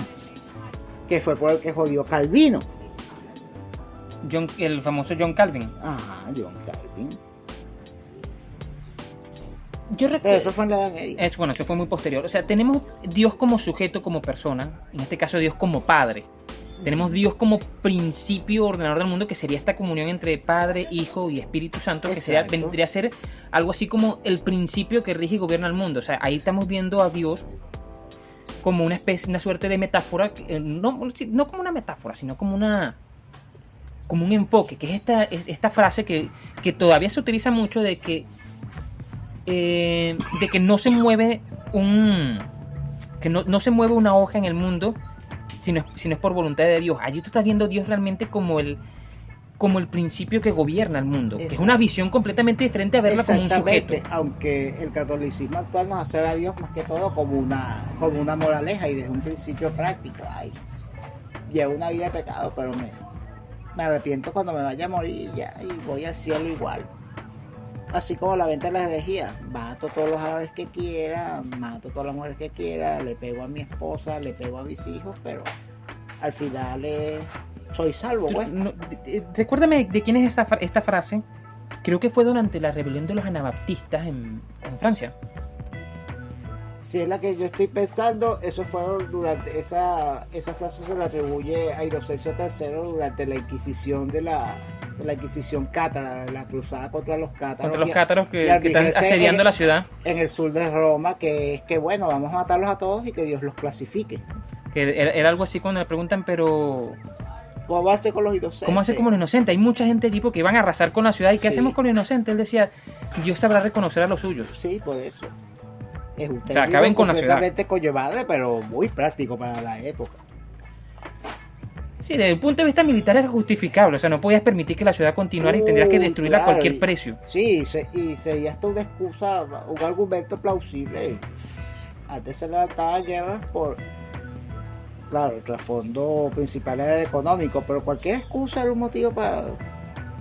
que fue por el que jodió Calvino. John, el famoso John Calvin. Ajá, John Calvin. Yo recuerdo. eso fue en la Edad Media. Es bueno, eso fue muy posterior. O sea, tenemos Dios como sujeto, como persona. En este caso, Dios como padre. Tenemos Dios como principio ordenador del mundo, que sería esta comunión entre Padre, Hijo y Espíritu Santo, que sería, vendría a ser algo así como el principio que rige y gobierna el mundo. O sea, ahí estamos viendo a Dios como una especie, una suerte de metáfora, eh, no, no como una metáfora, sino como una como un enfoque, que es esta, es- esta frase que, que todavía se utiliza mucho de que eh, de que no se mueve un que no, no se mueve una hoja en el mundo si no, es, si no es por voluntad de Dios. Allí tú estás viendo a Dios realmente como el como el principio que gobierna el mundo, que es una visión completamente diferente a verla como un sujeto. aunque el catolicismo actual nos hace ver a Dios más que todo como una, como una moraleja y desde un principio práctico. Ay, llevo una vida de pecado, pero me, me arrepiento cuando me vaya a morir ya, y voy al cielo igual. Así como la venta de las herejías, mato todos los árabes que quiera, mato todas las mujeres que quiera, le pego a mi esposa, le pego a mis hijos, pero al final eh, soy salvo, Tú- pues. de- recuérdame de quién es esta, esta frase. Creo que fue durante la rebelión de los anabaptistas en Francia. Si es la que yo estoy pensando, eso fue durante esa esa frase se le atribuye a Inocencio III durante la Inquisición de la de la Inquisición cátara, la cruzada contra los cátaros Contra los cátaros que, que están asediando en- la ciudad. en el sur de Roma, que es que bueno, vamos a matarlos a todos y que Dios los clasifique. Que era, era algo así cuando le preguntan, pero ¿Cómo ser con los inocentes? ¿cómo hace como los inocentes? Hay mucha gente tipo que van a arrasar con la ciudad. ¿Y qué Sí. hacemos con los inocentes? Él decía, Dios sabrá reconocer a los suyos. Sí, por eso. Es un sea, acaben con la ciudad. conllevable, pero muy práctico para la época. Sí, desde el punto de vista militar era justificable. O sea, no podías permitir que la ciudad continuara y tendrías que Uy, destruirla a cualquier y- precio. Sí, se- y sería hasta una excusa, un argumento plausible. Antes se levantaban guerras por. Claro, el trasfondo principal era el económico, pero cualquier excusa era un motivo para.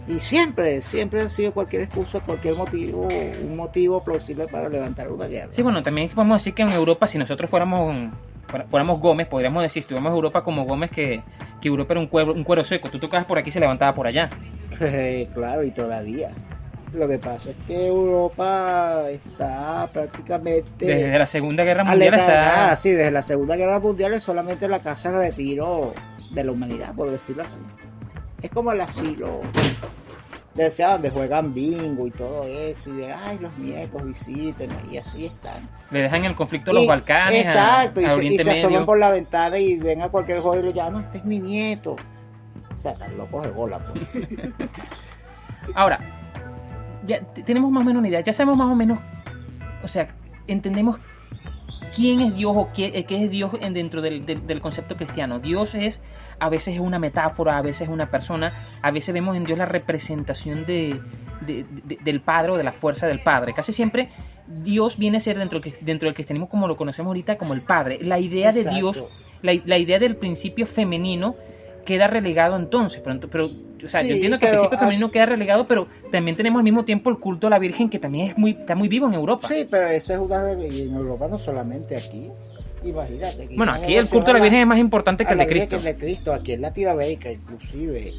Y siempre, siempre ha sido cualquier excusa, cualquier motivo, un motivo plausible para levantar una guerra. Sí, bueno, también podemos decir que en Europa, si nosotros fuéramos fuéramos Gómez, podríamos decir, si estuviéramos en Europa como Gómez, que, que Europa era un cuero, un cuero seco. Tú tocabas por aquí y se levantaba por allá. claro, y todavía. Lo que pasa es que Europa está prácticamente. Desde la Segunda Guerra Mundial está... sí, desde la Segunda Guerra Mundial es solamente la casa de retiro de la humanidad, por decirlo así. Es como el asilo de donde juegan bingo y todo eso, y de, ay, los nietos visiten, y así están. Le dejan el conflicto a los Y- Balcanes, a- Exacto, y, se, y se asoman Medio. por la ventana y ven a cualquier joven y le llaman, no, este es mi nieto. O sea, locos de bola, pues. Ahora, ya tenemos más o menos una idea, ya sabemos más o menos, o sea, entendemos quién es Dios o qué, eh, qué es Dios en- dentro del, del- del concepto cristiano. Dios es, a veces es una metáfora, a veces es una persona, a veces vemos en Dios la representación de, de- de- del Padre o de la fuerza del Padre. Casi siempre Dios viene a ser dentro dentro del cristianismo como lo conocemos ahorita como el Padre. La idea de. Dios, la, la idea del principio femenino queda relegado entonces. Pero, pero, o sea, yo entiendo que el principio femenino queda relegado, pero también tenemos al mismo tiempo el culto a la Virgen que también es muy, está muy vivo en Europa. Sí, pero eso es una en Europa, no solamente aquí. Imagínate. Bueno, hay aquí el culto a la la- Virgen es más importante que el de Cristo. que el de Cristo, aquí en Latinoamérica, inclusive,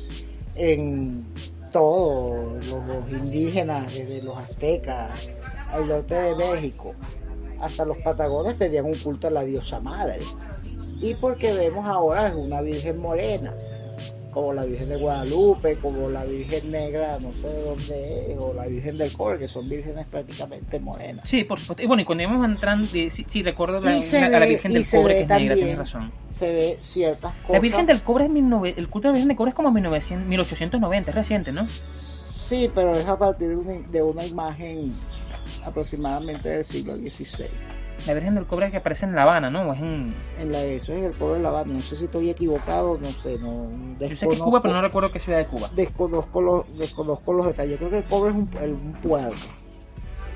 en todos los, los indígenas, desde los aztecas al norte de México, hasta los patagones tenían un culto a la diosa madre. Y porque vemos ahora es una Virgen morena, como la Virgen de Guadalupe, como la Virgen Negra, no sé de dónde es, o la Virgen del Cobre, que son vírgenes prácticamente morenas. Sí, por supuesto. Y bueno, y cuando íbamos entrando, sí, sí, recuerdo la, la Virgen del Cobre, que es negra, también tienes razón. Se ve ciertas cosas. La Virgen del Cobre es 19 el culto de la Virgen del Cobre es como 1900, 1890, es reciente, ¿no? Sí, pero es a partir de una, de una imagen aproximadamente del siglo XVI. La Virgen del Cobre que aparece en La Habana, ¿no? ¿O es en... En la, eso es en el pueblo de La Habana. No sé si estoy equivocado, no sé. No, Yo sé que es Cuba, pero no recuerdo qué ciudad de Cuba. Desconozco los, desconozco los detalles. Creo que el Cobre es un, un puerto.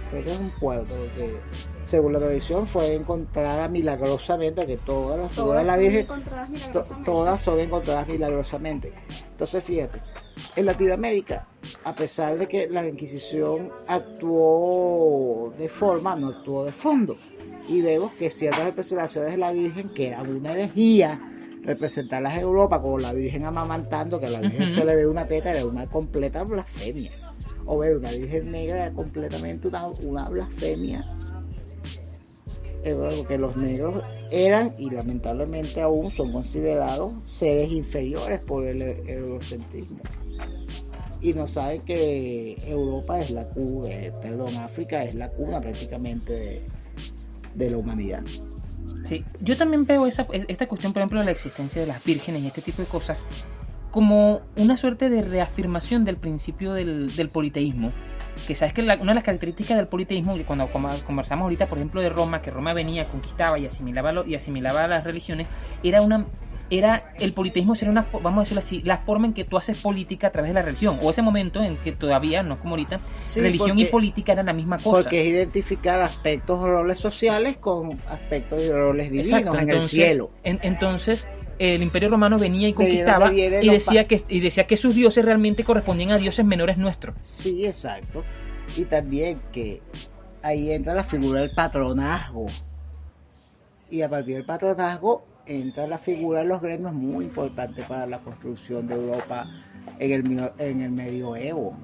Creo que es un puerto. Porque, según la tradición, fue encontrada milagrosamente. Que todas las figuras de la Virgen. To, todas son encontradas milagrosamente. Entonces, fíjate. En Latinoamérica, a pesar de que la Inquisición actuó de forma, no actuó de fondo y vemos que ciertas representaciones de la Virgen, que eran una herejía, representarlas en Europa como la Virgen amamantando, que a la Virgen se le ve una teta, era una completa blasfemia. O ver una Virgen negra era completamente una, una blasfemia. Que los negros eran y lamentablemente aún son considerados seres inferiores por el eurocentrismo. Y no saben que Europa es la cuna, perdón, África es la cuna prácticamente de, de la humanidad. Sí, yo también veo esa, esta cuestión, por ejemplo, de la existencia de las vírgenes y este tipo de cosas, como una suerte de reafirmación del principio del, del politeísmo. Que sabes que una de las características del politeísmo, cuando conversamos ahorita, por ejemplo, de Roma, que Roma venía, conquistaba y asimilaba, lo, y asimilaba las religiones, era una era el politeísmo sería una vamos a decirlo así la forma en que tú haces política a través de la religión o ese momento en que todavía no es como ahorita religión y política eran la misma cosa. porque es identificar aspectos o roles sociales con aspectos y roles divinos en el cielo. entonces el imperio romano venía y conquistaba y decía que y decía que sus dioses realmente correspondían a dioses menores nuestros. Sí exacto. Y también que ahí entra la figura del patronazgo. Y a partir del patronazgo entra la figura de los gremios muy importante para la construcción de Europa en el, en el medioevo.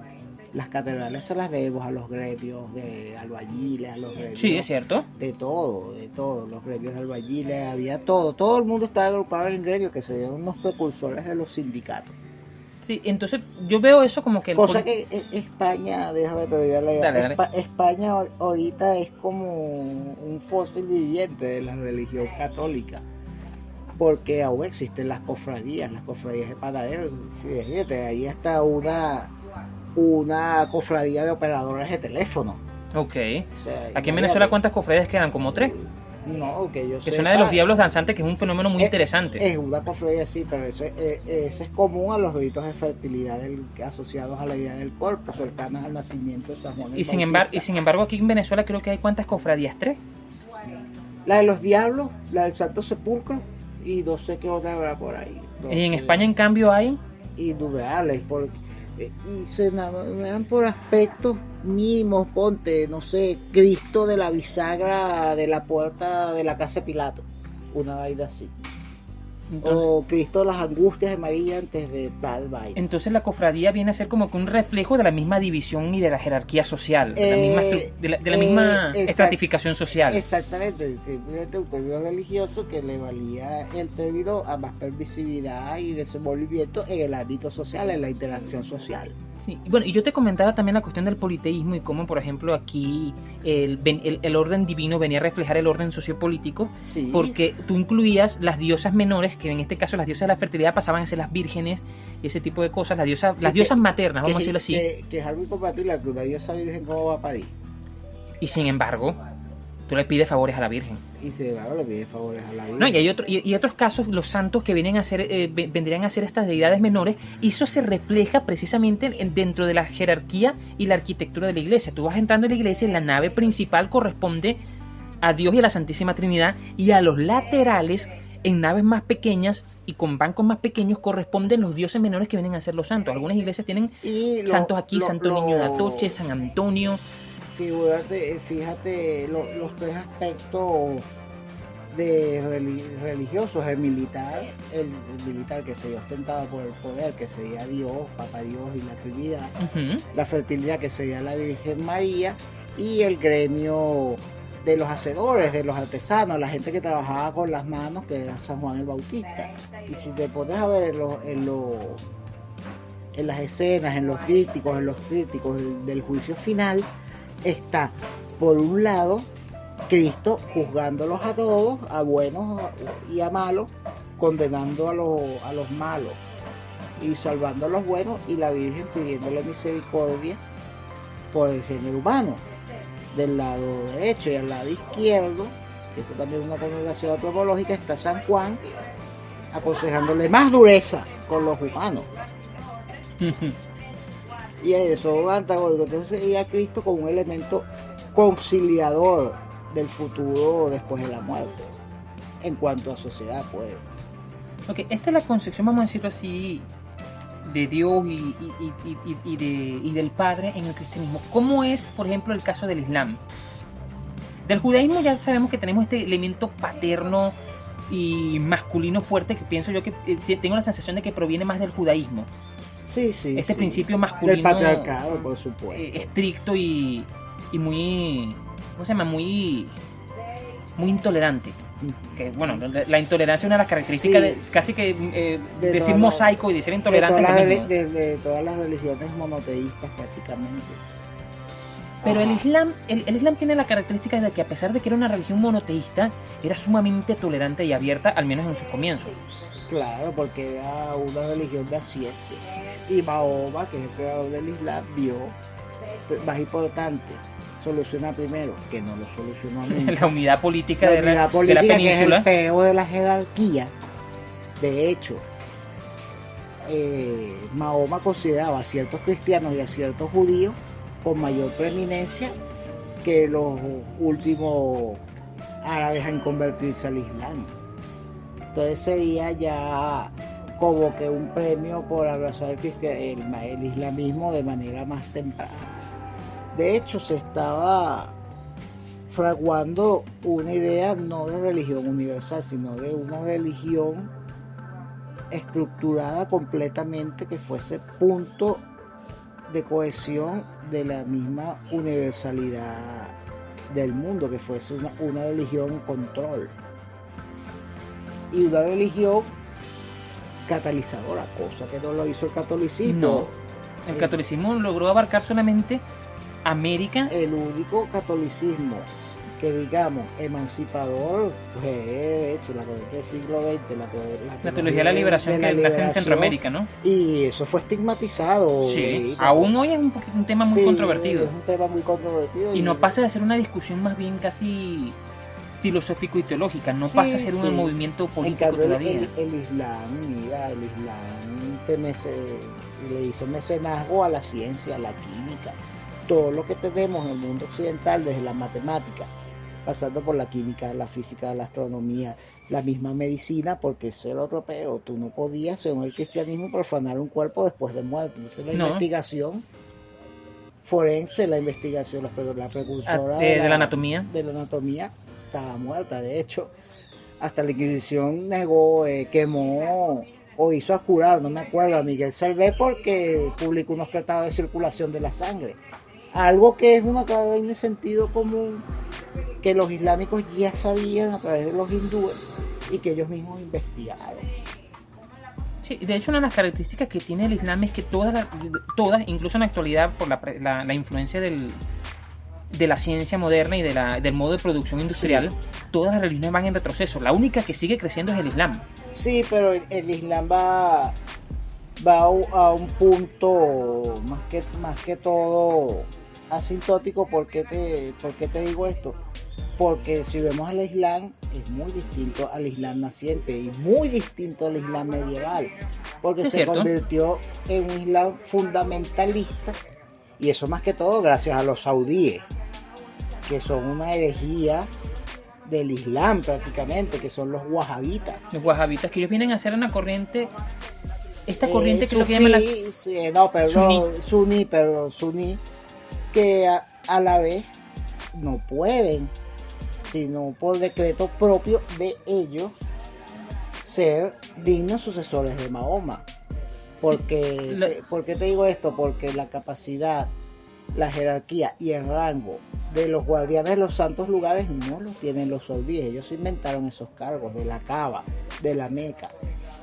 Las catedrales se las debemos a los gremios de albañiles, a los gremios. Sí, es cierto. De todo, de todo. Los gremios de albañiles, había todo. Todo el mundo estaba agrupado en gremios que serían unos precursores de los sindicatos. Sí, entonces yo veo eso como que... Cosa que España, déjame te la España ahorita es como un fósil viviente de la religión católica porque aún existen las cofradías, las cofradías de panaderos. Fíjate, ahí está una, una cofradía de operadores de teléfono. Ok. Aquí en Venezuela, ¿cuántas cofradías quedan? ¿Como tres? No, que yo Que es una de los diablos danzantes, que es un fenómeno muy interesante. Es una cofradía, sí, pero eso, eh, es común a los ritos de fertilidad asociados a la idea del cuerpo, cercanos al nacimiento de San Juan. Y sin, embargo, y sin embargo, aquí en Venezuela creo que hay cuántas cofradías, tres. La de los diablos, la del Santo Sepulcro y no sé qué otra habrá por ahí. ¿Y en España en cambio hay? Indudable, porque eh, y se dan por aspectos mínimos, ponte, no sé, Cristo de la bisagra de la puerta de la casa de Pilato, una vaina así o Cristo las angustias de María antes de tal vaina. Entonces la cofradía viene a ser como que un reflejo de la misma división y de la jerarquía social, de la misma, eh, de la, misma eh, estratificación social. Exactamente, simplemente un término religioso que le valía el término a más permisividad y desenvolvimiento en el ámbito social, en la interacción social. Sí, bueno, y yo te comentaba también la cuestión del politeísmo y cómo, por ejemplo, aquí el, el, orden divino venía a reflejar el orden sociopolítico, porque tú incluías las diosas menores, que en este caso las diosas de la fertilidad pasaban a ser las vírgenes ese tipo de cosas, las diosas, las diosas maternas, vamos a decirlo así. Que, es algo incompatible, que una diosa virgen cómo va a parir. Y sin embargo, tú le pides favores a la Virgen. Y se le pide favores a la Virgen. No, y hay, otro, y, otros casos, los santos que vienen a ser, eh, vendrían a ser estas deidades menores, y eso se refleja precisamente dentro de la jerarquía y la arquitectura de la iglesia. Tú vas entrando en la iglesia y la nave principal corresponde a Dios y a la Santísima Trinidad, y a los laterales, en naves más pequeñas y con bancos más pequeños, corresponden los dioses menores que vienen a ser los santos. Algunas iglesias tienen santos aquí, Santo Niño de Atoche, San Antonio fíjate, fíjate los tres aspectos de religiosos, el militar, el, militar que se ostentaba por el poder, que sería Dios, Papá Dios y la Trinidad, la fertilidad que sería la Virgen María y el gremio de los hacedores, de los artesanos, la gente que trabajaba con las manos, que era San Juan el Bautista. Y si te pones a ver en, en las escenas, en los críticos, en los críticos del juicio final, está, por un lado, Cristo juzgándolos a todos, a buenos y a malos, condenando a los, a los malos y salvando a los buenos, y la Virgen pidiéndole misericordia por el género humano. Del lado derecho y al lado izquierdo que eso también es una connotación antropológica, está San Juan aconsejándole más dureza con los humanos. y eso antagónico. Entonces sería Cristo como un elemento conciliador del futuro después de la muerte, en cuanto a sociedad, pues. Ok, esta es la concepción, vamos a decirlo así, de Dios y, y, del Padre en el cristianismo. ¿Cómo es, por ejemplo, el caso del Islam? Del judaísmo ya sabemos que tenemos este elemento paterno y masculino fuerte que pienso yo que eh, tengo la sensación de que proviene más del judaísmo. Sí, sí. Este principio masculino. Del patriarcado, por supuesto. Eh, estricto y, y muy. ¿Cómo se llama? Muy. Muy intolerante. Que bueno, la, intolerancia es una de las características de, casi que eh, decir mosaico y decir intolerante. De todas, las, religiones monoteístas prácticamente. Pero el Islam, el, el, Islam tiene la característica de que a pesar de que era una religión monoteísta, era sumamente tolerante y abierta, al menos en sus comienzos. Claro, porque era una religión de siete. Y Mahoma, que es el creador del Islam, vio más importante solucionar primero, que no lo solucionó nunca. la unidad política, de, la, política de, la, península. Que es el peor de la jerarquía. De hecho, eh, Mahoma consideraba a ciertos cristianos y a ciertos judíos con mayor preeminencia que los últimos árabes en convertirse al Islam. Entonces sería ya como que un premio por abrazar el, islamismo de manera más temprana. De hecho, se estaba fraguando una idea no de religión universal, sino de una religión estructurada completamente que fuese punto de cohesión de la misma universalidad del mundo, que fuese una, una religión control. Y una religión catalizadora, cosa que no lo hizo el catolicismo. No, el catolicismo logró abarcar solamente América. El único catolicismo que digamos emancipador fue de hecho la del siglo XX, la, teología de la liberación que nace en Centroamérica, ¿no? Y eso fue estigmatizado. Sí, aún hoy es un, tema muy controvertido. Es un tema muy controvertido. Y, no pasa de ser una discusión más bien casi filosófico y teológica, no pasa a ser un movimiento político en todavía. El, Islam, mira, el Islam le hizo mecenazgo a la ciencia, a la química, todo lo que tenemos en el mundo occidental, desde la matemática, pasando por la química, la física, la astronomía, la misma medicina, porque eso era otro peor. Tú no podías, según el cristianismo, profanar un cuerpo después de muerte. Entonces la investigación forense, la investigación, la precursora ah, de, la, anatomía. De la anatomía estaba muerta. De hecho, hasta la Inquisición negó, eh, quemó o hizo a curar, no me acuerdo, a Miguel Salvé porque publicó unos tratados de circulación de la sangre. Algo que es una cadena de sentido común que los islámicos ya sabían a través de los hindúes y que ellos mismos investigaron. Sí, de hecho una de las características que tiene el Islam es que todas, todas incluso en la actualidad por la, influencia del, de la ciencia moderna y de la, del modo de producción industrial, todas las religiones van en retroceso. La única que sigue creciendo es el Islam. Sí, pero el, Islam va, va a un punto más que, más que todo asintótico. ¿Por qué te, por qué te digo esto? Porque si vemos al Islam, es muy distinto al Islam naciente y muy distinto al Islam medieval. Porque se convirtió en un Islam fundamentalista. Y eso más que todo gracias a los saudíes, que son una herejía del Islam prácticamente, que son los wahabitas. Los wahabitas, que ellos vienen a ser una corriente, esta corriente que lo que llaman la... no, perdón, suní, perdón, suní, que a la vez no pueden sino por decreto propio de ellos ser dignos sucesores de Mahoma. Porque, ¿Por qué te digo esto? Porque la capacidad, la jerarquía y el rango de los guardianes de los santos lugares no los tienen los saudíes. Ellos inventaron esos cargos de la Cava, de la Meca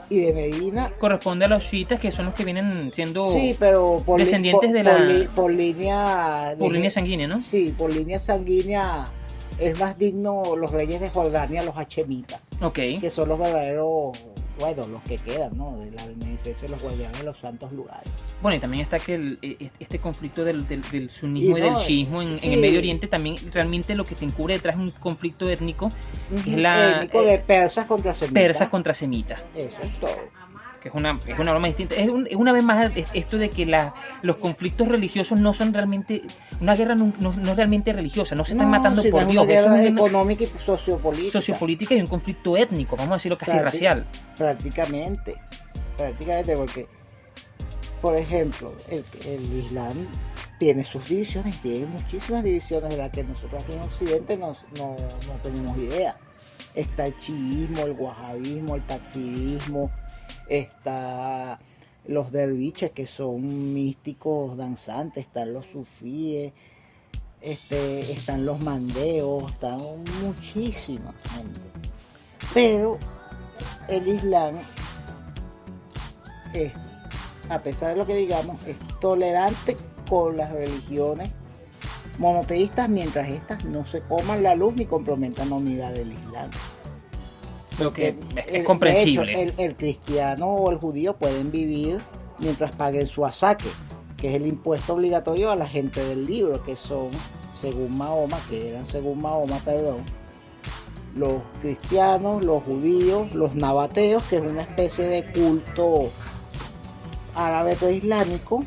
y de Medina. Corresponde a los chiitas que son los que vienen siendo sí, pero descendientes de la. Por, línea. Por línea sanguínea, ¿no? Sí, por línea sanguínea es más digno los reyes de Jordania, los hachemitas, okay. que son los verdaderos bueno, los que quedan, ¿no? De la beneficencia de los guardianes de los santos lugares. Bueno, y también está que el, e, e, este conflicto del, del, del sunismo y, del shiismo en, en, el Medio Oriente también realmente lo que te encubre detrás es un conflicto étnico, es la... Étnico de persas contra semitas. Persas contra semitas. Eso es todo que es una, es una broma distinta. Es, un, una vez más esto de que la, los conflictos religiosos no son realmente. Una guerra no, no, es realmente religiosa, no se están matando por Dios. Una guerra es económica y sociopolítica. Sociopolítica y un conflicto étnico, vamos a decirlo casi racial. Prácticamente. Prácticamente, porque, por ejemplo, el, el Islam tiene sus divisiones, tiene muchísimas divisiones de las que nosotros aquí en Occidente no, no, no tenemos idea. Está el chiismo, el wahabismo, el takfirismo, está los derviches que son místicos danzantes, están los sufíes, este, están los mandeos, están muchísima gente. Pero el Islam, es, a pesar de lo que digamos, es tolerante con las religiones monoteístas mientras estas no se coman la luz ni comprometan la unidad del Islam que es, comprensible. el, cristiano o el judío pueden vivir mientras paguen su asaque, que es el impuesto obligatorio a la gente del libro, que son, según Mahoma, que eran según Mahoma, perdón, los cristianos, los judíos, los nabateos, que es una especie de culto árabe preislámico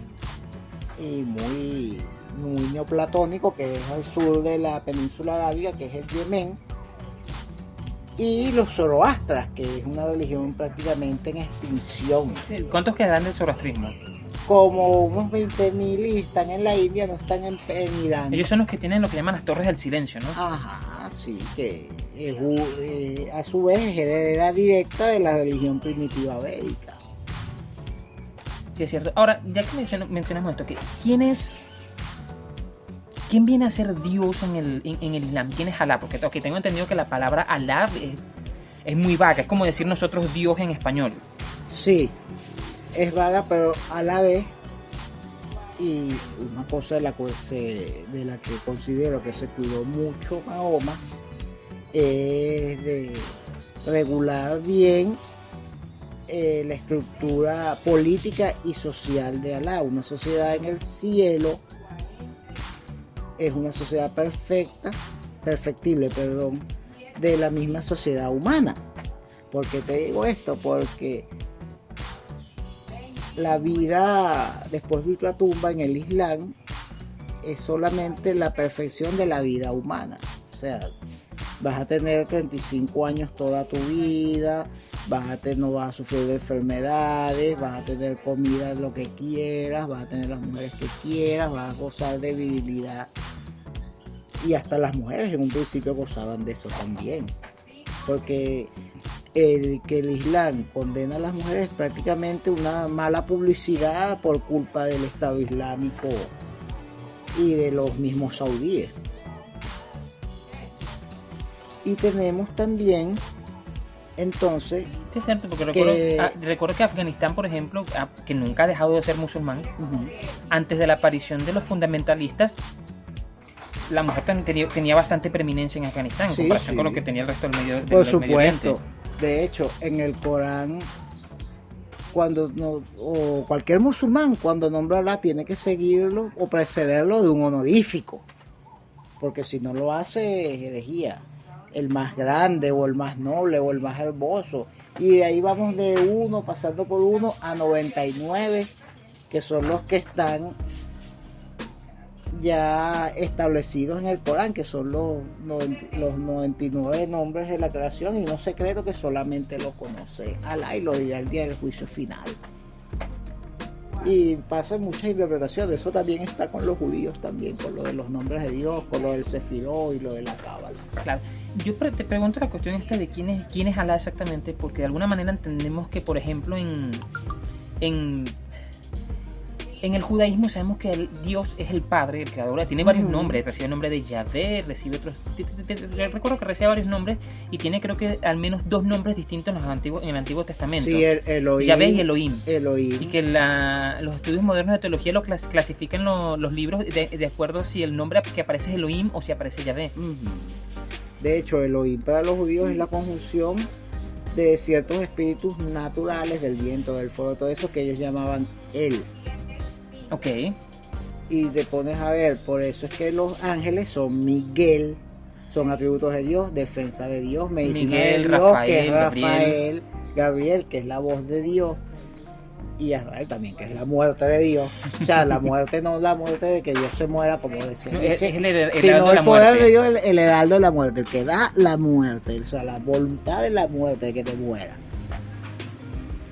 y muy, muy neoplatónico, que es al sur de la península arábiga, que es el Yemen y los zoroastras, que es una religión prácticamente en extinción. ¿Cuántos quedan del zoroastrismo? Como unos 20.000 y están en la India, no están en, Irán. Ellos son los que tienen lo que llaman las torres del silencio, ¿no? Ajá, sí, que eh, a su vez es heredera directa de la religión primitiva védica. Sí, es cierto. Ahora, ya que mencionamos esto, ¿quién es ¿quién viene a ser Dios en el, en, el Islam? ¿Quién es Alá? Porque tengo entendido que la palabra Alá es, muy vaga, es como decir nosotros Dios en español. Sí, es vaga, pero a la vez, y una cosa de la, que de la que considero que se cuidó mucho Mahoma, es de regular bien eh, la estructura política y social de Alá, una sociedad en el cielo es una sociedad perfecta, perfectible, perdón, de la misma sociedad humana. ¿Por qué te digo esto? Porque la vida después de la tumba en el Islam es solamente la perfección de la vida humana. O sea, vas a tener 35 años toda tu vida, vas a no vas a sufrir de enfermedades, vas a tener comida lo que quieras, vas a tener las mujeres que quieras, vas a gozar de virilidad. Y hasta las mujeres en un principio gozaban de eso también. Porque el que el Islam condena a las mujeres es prácticamente una mala publicidad por culpa del Estado Islámico y de los mismos saudíes. Y tenemos también entonces. Sí, es cierto, porque recuerdo, que, ah, recuerdo que Afganistán, por ejemplo, ah, que nunca ha dejado de ser musulmán, antes de la aparición de los fundamentalistas, la mujer tenía, tenía bastante preeminencia en Afganistán en comparación con lo que tenía el resto del medio del Por supuesto. de hecho, en el Corán, cuando no, o cualquier musulmán, cuando nombra a Allah, tiene que seguirlo o precederlo de un honorífico. Porque si no lo hace, es herejía el más grande o el más noble o el más hermoso. Y de ahí vamos de uno, pasando por uno a 99, que son los que están ya establecidos en el Corán, que son los, los 99 nombres de la creación y un secreto que solamente lo conoce Alá y lo dirá el día del juicio final y pasa muchas interpretaciones. Eso también está con los judíos también, con lo de los nombres de Dios, con lo del Sefiró y lo de la Cábala. Claro. Yo te pregunto la cuestión esta de quién es, quién es Alá exactamente, porque de alguna manera entendemos que, por ejemplo, en, en en el judaísmo sabemos que el Dios es el Padre, el Creador. Tiene varios nombres. Recibe el nombre de Yahvé, recibe otros. Recuerdo que recibe varios nombres y tiene, creo que, al menos dos nombres distintos en, los antiguos, en el Antiguo Testamento. Sí, el, Elohim. Yahvé y Elohim. Elohim. Y que los estudios modernos de teología lo clasifican los libros de, acuerdo si el nombre que aparece es Elohim o si aparece Yahvé. De hecho, Elohim para los judíos es la conjunción de ciertos espíritus naturales, del viento, del fuego, todo eso que ellos llamaban él. Ok. Y te pones a ver, por eso es que los ángeles son Miguel, son atributos de Dios, defensa de Dios, medicina Miguel, de Dios, Rafael, que es Gabriel. Rafael, Gabriel, que es la voz de Dios, y Israel también, que es la muerte de Dios. O sea, la muerte no la muerte de que Dios se muera, como decía No, es, Nietzsche, es el, el sino el poder muerte. de Dios, el, el heraldo de la muerte, el que da la muerte, o sea, la voluntad de la muerte, de que te muera.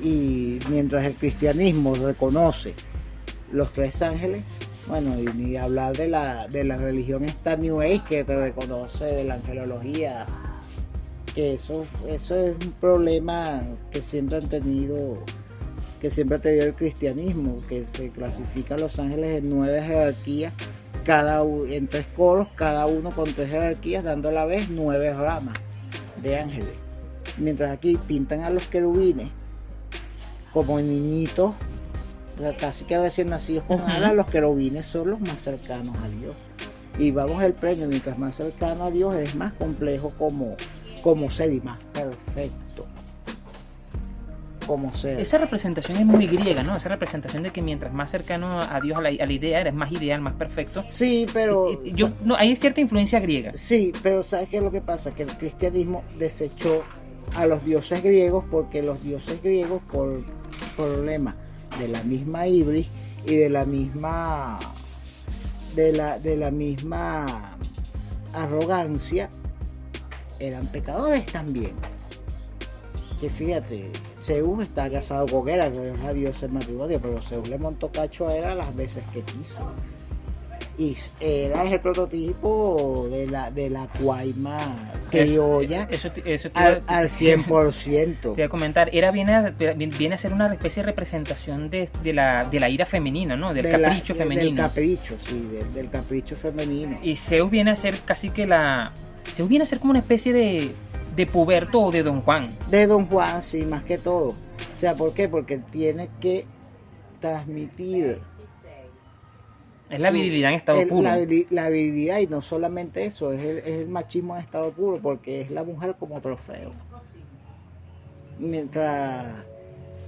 Y mientras el cristianismo reconoce los tres ángeles, bueno, y ni hablar de la, de la religión esta New Age que te reconoce de la angelología, que eso, eso es un problema que siempre han tenido, que siempre ha tenido el cristianismo, que se clasifica a los ángeles en nueve jerarquías, cada en tres coros, cada uno con tres jerarquías, dando a la vez nueve ramas de ángeles. Mientras aquí pintan a los querubines como niñitos, casi que recién nacidos con alas, los querubines son los más cercanos a Dios. Y vamos al premio, mientras más cercano a Dios es más complejo como, como ser y más perfecto como ser. Esa representación es muy griega, ¿no? Esa representación de que mientras más cercano a Dios, a la, a la idea, eres más ideal, más perfecto. Sí, pero... Yo, no, hay cierta influencia griega. Sí, pero ¿sabes qué es lo que pasa? Que el cristianismo desechó a los dioses griegos porque los dioses griegos, por problema de la misma ibris y de la misma de la, de la misma arrogancia, eran pecadores también. Que fíjate, Zeus está casado con Hera, que es la diosa del matrimonio, pero Zeus le montó cacho a Hera las veces que quiso. Y Hera es el prototipo de la, de la cuaima criolla Eso, eso te, al, al 100%. te iba a comentar. Era viene a, viene a ser una especie de representación de, de la, de la ira femenina, ¿no? Del De la- capricho de- Del femenino. capricho, sí, del, del capricho femenino. Y Zeus viene a ser casi que la. Zeus viene a ser como una especie de, de puberto o de Don Juan. De Don Juan, sí, más que todo. O sea, ¿por qué? Porque tiene que transmitir Es la virilidad en estado el- puro. la, la virilidad y no solamente eso, es el, es el machismo en estado puro porque es la mujer como trofeo. Mientras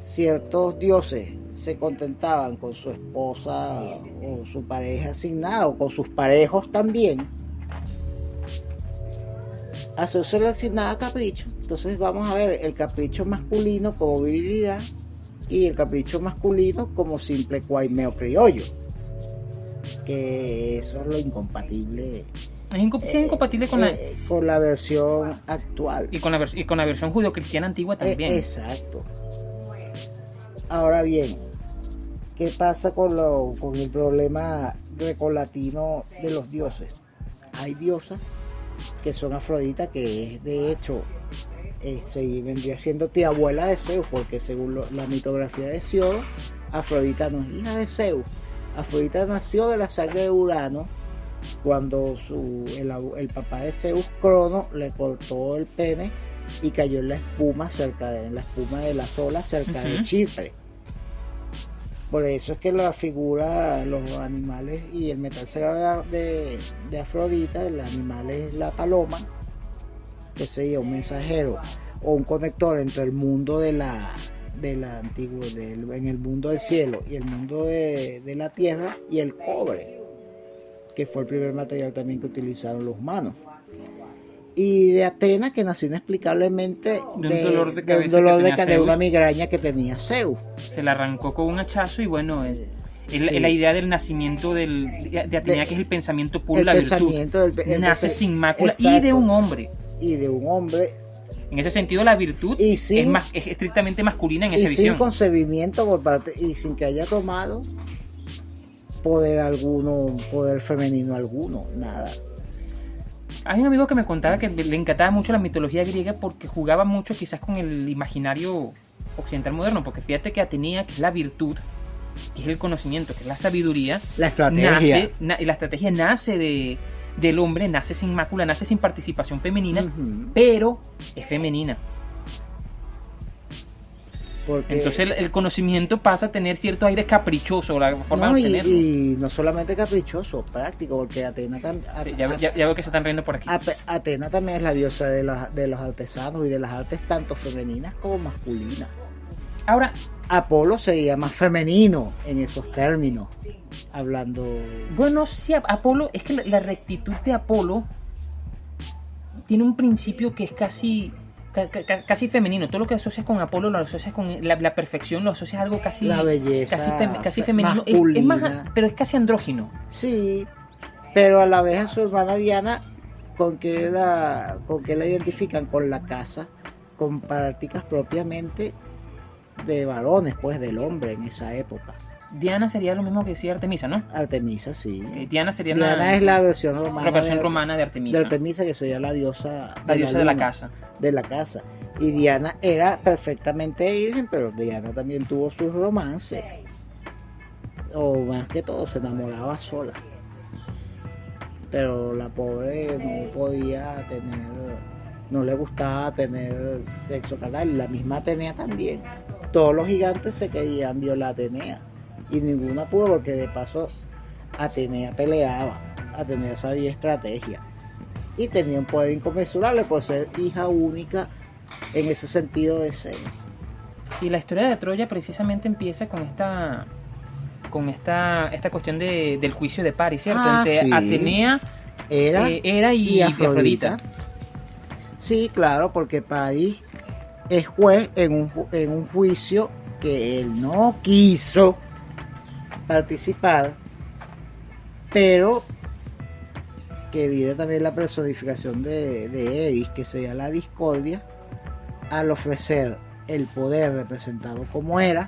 ciertos dioses se contentaban con su esposa o su pareja asignada o con sus parejos también, a Zeus se le asignaba capricho. Entonces vamos a ver el capricho masculino como virilidad y el capricho masculino como simple cuaimeo criollo que eso es lo incompatible Es, es incompatible con la, eh, con la versión actual. y, con la y con la versión judeocristiana antigua Eh, también. exacto. Ahora bien, ¿qué pasa con, lo, con el problema grecolatino de los dioses? Hay diosas que son Afrodita, que es de hecho, se vendría siendo tía abuela de Zeus, porque según lo- la mitografía de Siodo, Afrodita no es hija de Zeus. Afrodita nació de la sangre de Urano cuando su, el, papá de Zeus, Crono, le cortó el pene y cayó en la espuma cerca de en la espuma de las olas cerca de. Chipre. Por eso es que la figura, los animales y el metal sagrado de, de Afrodita, el animal es la paloma, que sería un mensajero o un conector entre el mundo de la de la antigua en el mundo del cielo y el mundo de, de la tierra y el cobre que fue el primer material también que utilizaron los humanos y de Atena que nació inexplicablemente De un dolor de cabeza de de una migraña que tenía Zeus Se la arrancó con un hachazo y bueno, es, es la, Sí. es la idea del nacimiento del, de Atenea, que es el pensamiento puro, el la virtud. pensamiento del el Nace sin mácula y de un hombre. y de un hombre En ese sentido, la virtud Y sin- es, más, es estrictamente masculina en y esa sin visión. concebimiento por parte y sin que haya tomado poder alguno poder femenino alguno nada Hay un amigo que me contaba que le encantaba mucho la mitología griega porque jugaba mucho quizás con el imaginario occidental moderno, porque fíjate que Atenea, que es la virtud, que es el conocimiento, que es la sabiduría, la estrategia nace, na- y la estrategia nace de, del hombre, nace sin mácula, nace sin participación femenina, pero es femenina. Porque, Entonces el, el conocimiento pasa a tener cierto aire caprichoso, la forma no, de y, obtenerlo. y no solamente caprichoso, práctico, porque Atena, tam- a- Sí, ya, ya- ya veo que se están riendo por aquí. Atena también es la diosa de los, de los artesanos y de las artes tanto femeninas como masculinas. Ahora, Apolo sería más femenino en esos términos, hablando... bueno, sí, Ap- Apolo, es que la, la rectitud de Apolo tiene un principio que es casi, ca- ca- ca- casi femenino. Todo lo que asocias con Apolo lo asocias con la, la perfección, lo asocias a algo casi, La belleza casi, fem- casi fe- femenino. Es- es más- pero es casi andrógino. Sí, pero a la vez a su hermana Diana, con que la, con que la identifican con la casa, con prácticas propiamente de varones, pues del hombre en esa época. Diana sería lo mismo que decía Artemisa, ¿no? Artemisa, sí. Diana sería Diana una, es la versión romana, la versión de, romana de de Artemisa. Artemisa, que sería la diosa, la diosa de la casa. de la casa. Y Diana era perfectamente virgen, pero Diana también tuvo sus romances. O más que todo, se enamoraba sola. Pero la pobre no podía tener, no le gustaba tener sexo carnal. La misma Atenea también. Todos los gigantes se querían violar a Atenea. Y ninguna pudo porque de paso Atenea peleaba. Atenea sabía estrategia. Y tenía un poder inconmensurable por ser hija única en ese sentido de ser. Y la historia de Troya precisamente empieza con esta con esta, esta cuestión de, del juicio de Paris, ¿cierto? Ah, Entre sí. Atenea, Era eh, Hera y, y Afrodita. Afrodita. Sí, claro, porque París es juez en un, en un juicio que él no quiso participar, pero que viene también la personificación de, Eris, que sería la discordia, al ofrecer el poder representado como era,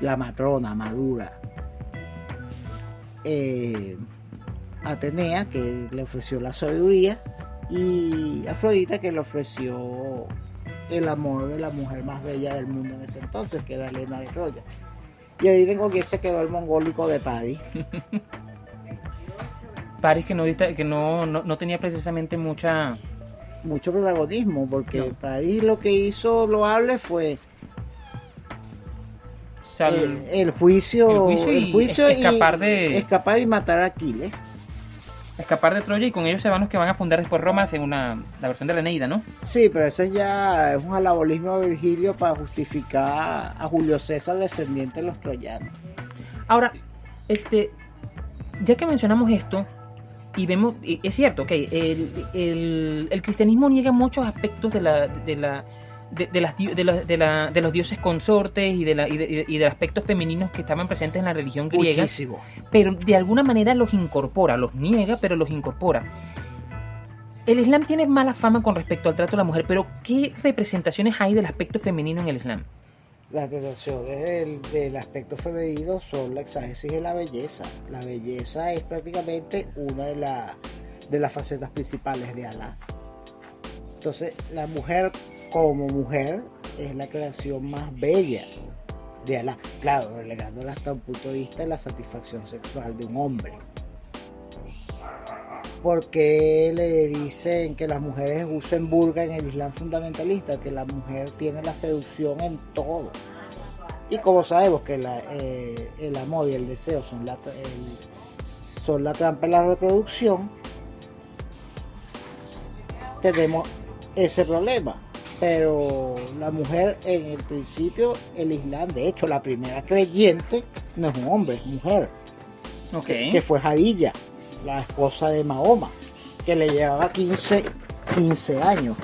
la matrona madura, eh, Atenea, que le ofreció la sabiduría, y Afrodita, que le ofreció el amor de la mujer más bella del mundo en ese entonces, que era Helena de Troya. Y ahí tengo que se quedó el mongólico de París. Paris que no, que no, no, no tenía precisamente mucha... Mucho protagonismo, porque No. París lo que hizo loable fue sal- el, el juicio, el juicio el y escapar de- escapar y matar a Aquiles. Escapar de Troya y con ellos se van los que van a fundar después Roma según la, la versión de la Eneida, ¿no? Sí, pero ese ya es un alabolismo de Virgilio para justificar a Julio César descendiente de los troyanos. Ahora, este, ya que mencionamos esto, y vemos, y es cierto, ok, el, el- el cristianismo niega muchos aspectos de la, de la, de, de las, di- de, los- de la- de los dioses consortes y de, la, y, de, y de aspectos femeninos que estaban presentes en la religión griega, Muchísimo. pero de alguna manera los incorpora, los niega, pero los incorpora. El Islam tiene mala fama con respecto al trato de la mujer, pero ¿qué representaciones hay del aspecto femenino en el Islam? Las relaciones del, del aspecto femenino son la exágesis de la belleza. La belleza es prácticamente una de, la- de las facetas principales de Alá. Entonces, la mujer como mujer es la creación más bella de Alá. Claro, relegándola hasta un punto de vista de la satisfacción sexual de un hombre. Porque le dicen que las mujeres usen burga en el Islam fundamentalista, que la mujer tiene la seducción en todo. Y como sabemos que la, eh, el amor y el deseo son la, son la trampa de la reproducción, tenemos ese problema. Pero la mujer en el principio, el Islam, de hecho, la primera creyente no es un hombre, es mujer Ok. que fue Jadilla, la esposa de Mahoma, que le llevaba 15, 15 años.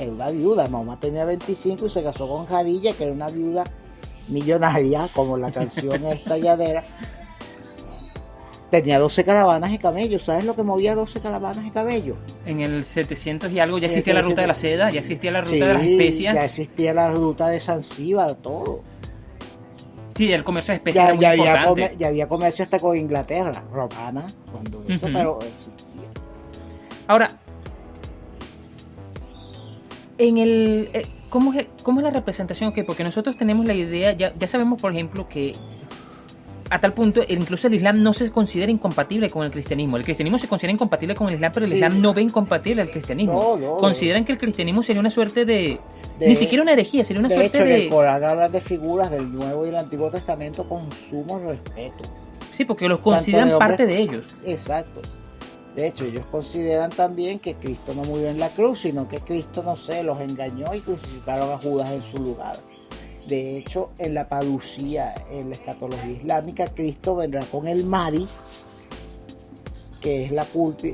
Era una viuda, Mahoma tenía 25 y se casó con Jadilla, que era una viuda millonaria, como la canción esta llanera. Tenía 12 caravanas de camellos. ¿Sabes lo que movía 12 caravanas de camellos? En el 700 y algo ya existía la ruta de la 700. seda, ya existía la ruta Sí, de las especias. ya existía la ruta de Zanzíbar, todo. Sí, el comercio de especias Ya, era muy ya había ya había comercio hasta con Inglaterra, romana, cuando eso, pero existía. Ahora, en el... eh, ¿cómo, es, ¿Cómo es la representación? Ok, porque nosotros tenemos la idea, ya, ya sabemos, por ejemplo, que a tal punto, incluso el Islam no se considera incompatible con el cristianismo. El cristianismo se considera incompatible con el Islam, pero el Sí. Islam no ve incompatible al cristianismo. No, no. Consideran que el cristianismo sería una suerte de... De- ni siquiera una herejía, sería una de suerte hecho, en de... el Corán hablan de figuras del Nuevo y el Antiguo Testamento con sumo respeto. Sí, porque los consideran de hombres- parte de ellos. Exacto. De hecho, ellos consideran también que Cristo no murió en la cruz, sino que Cristo, no sé, los engañó y crucificaron a Judas en su lugar. De hecho, en la parucía, en la escatología islámica, Cristo vendrá con el Mahdi, que es la,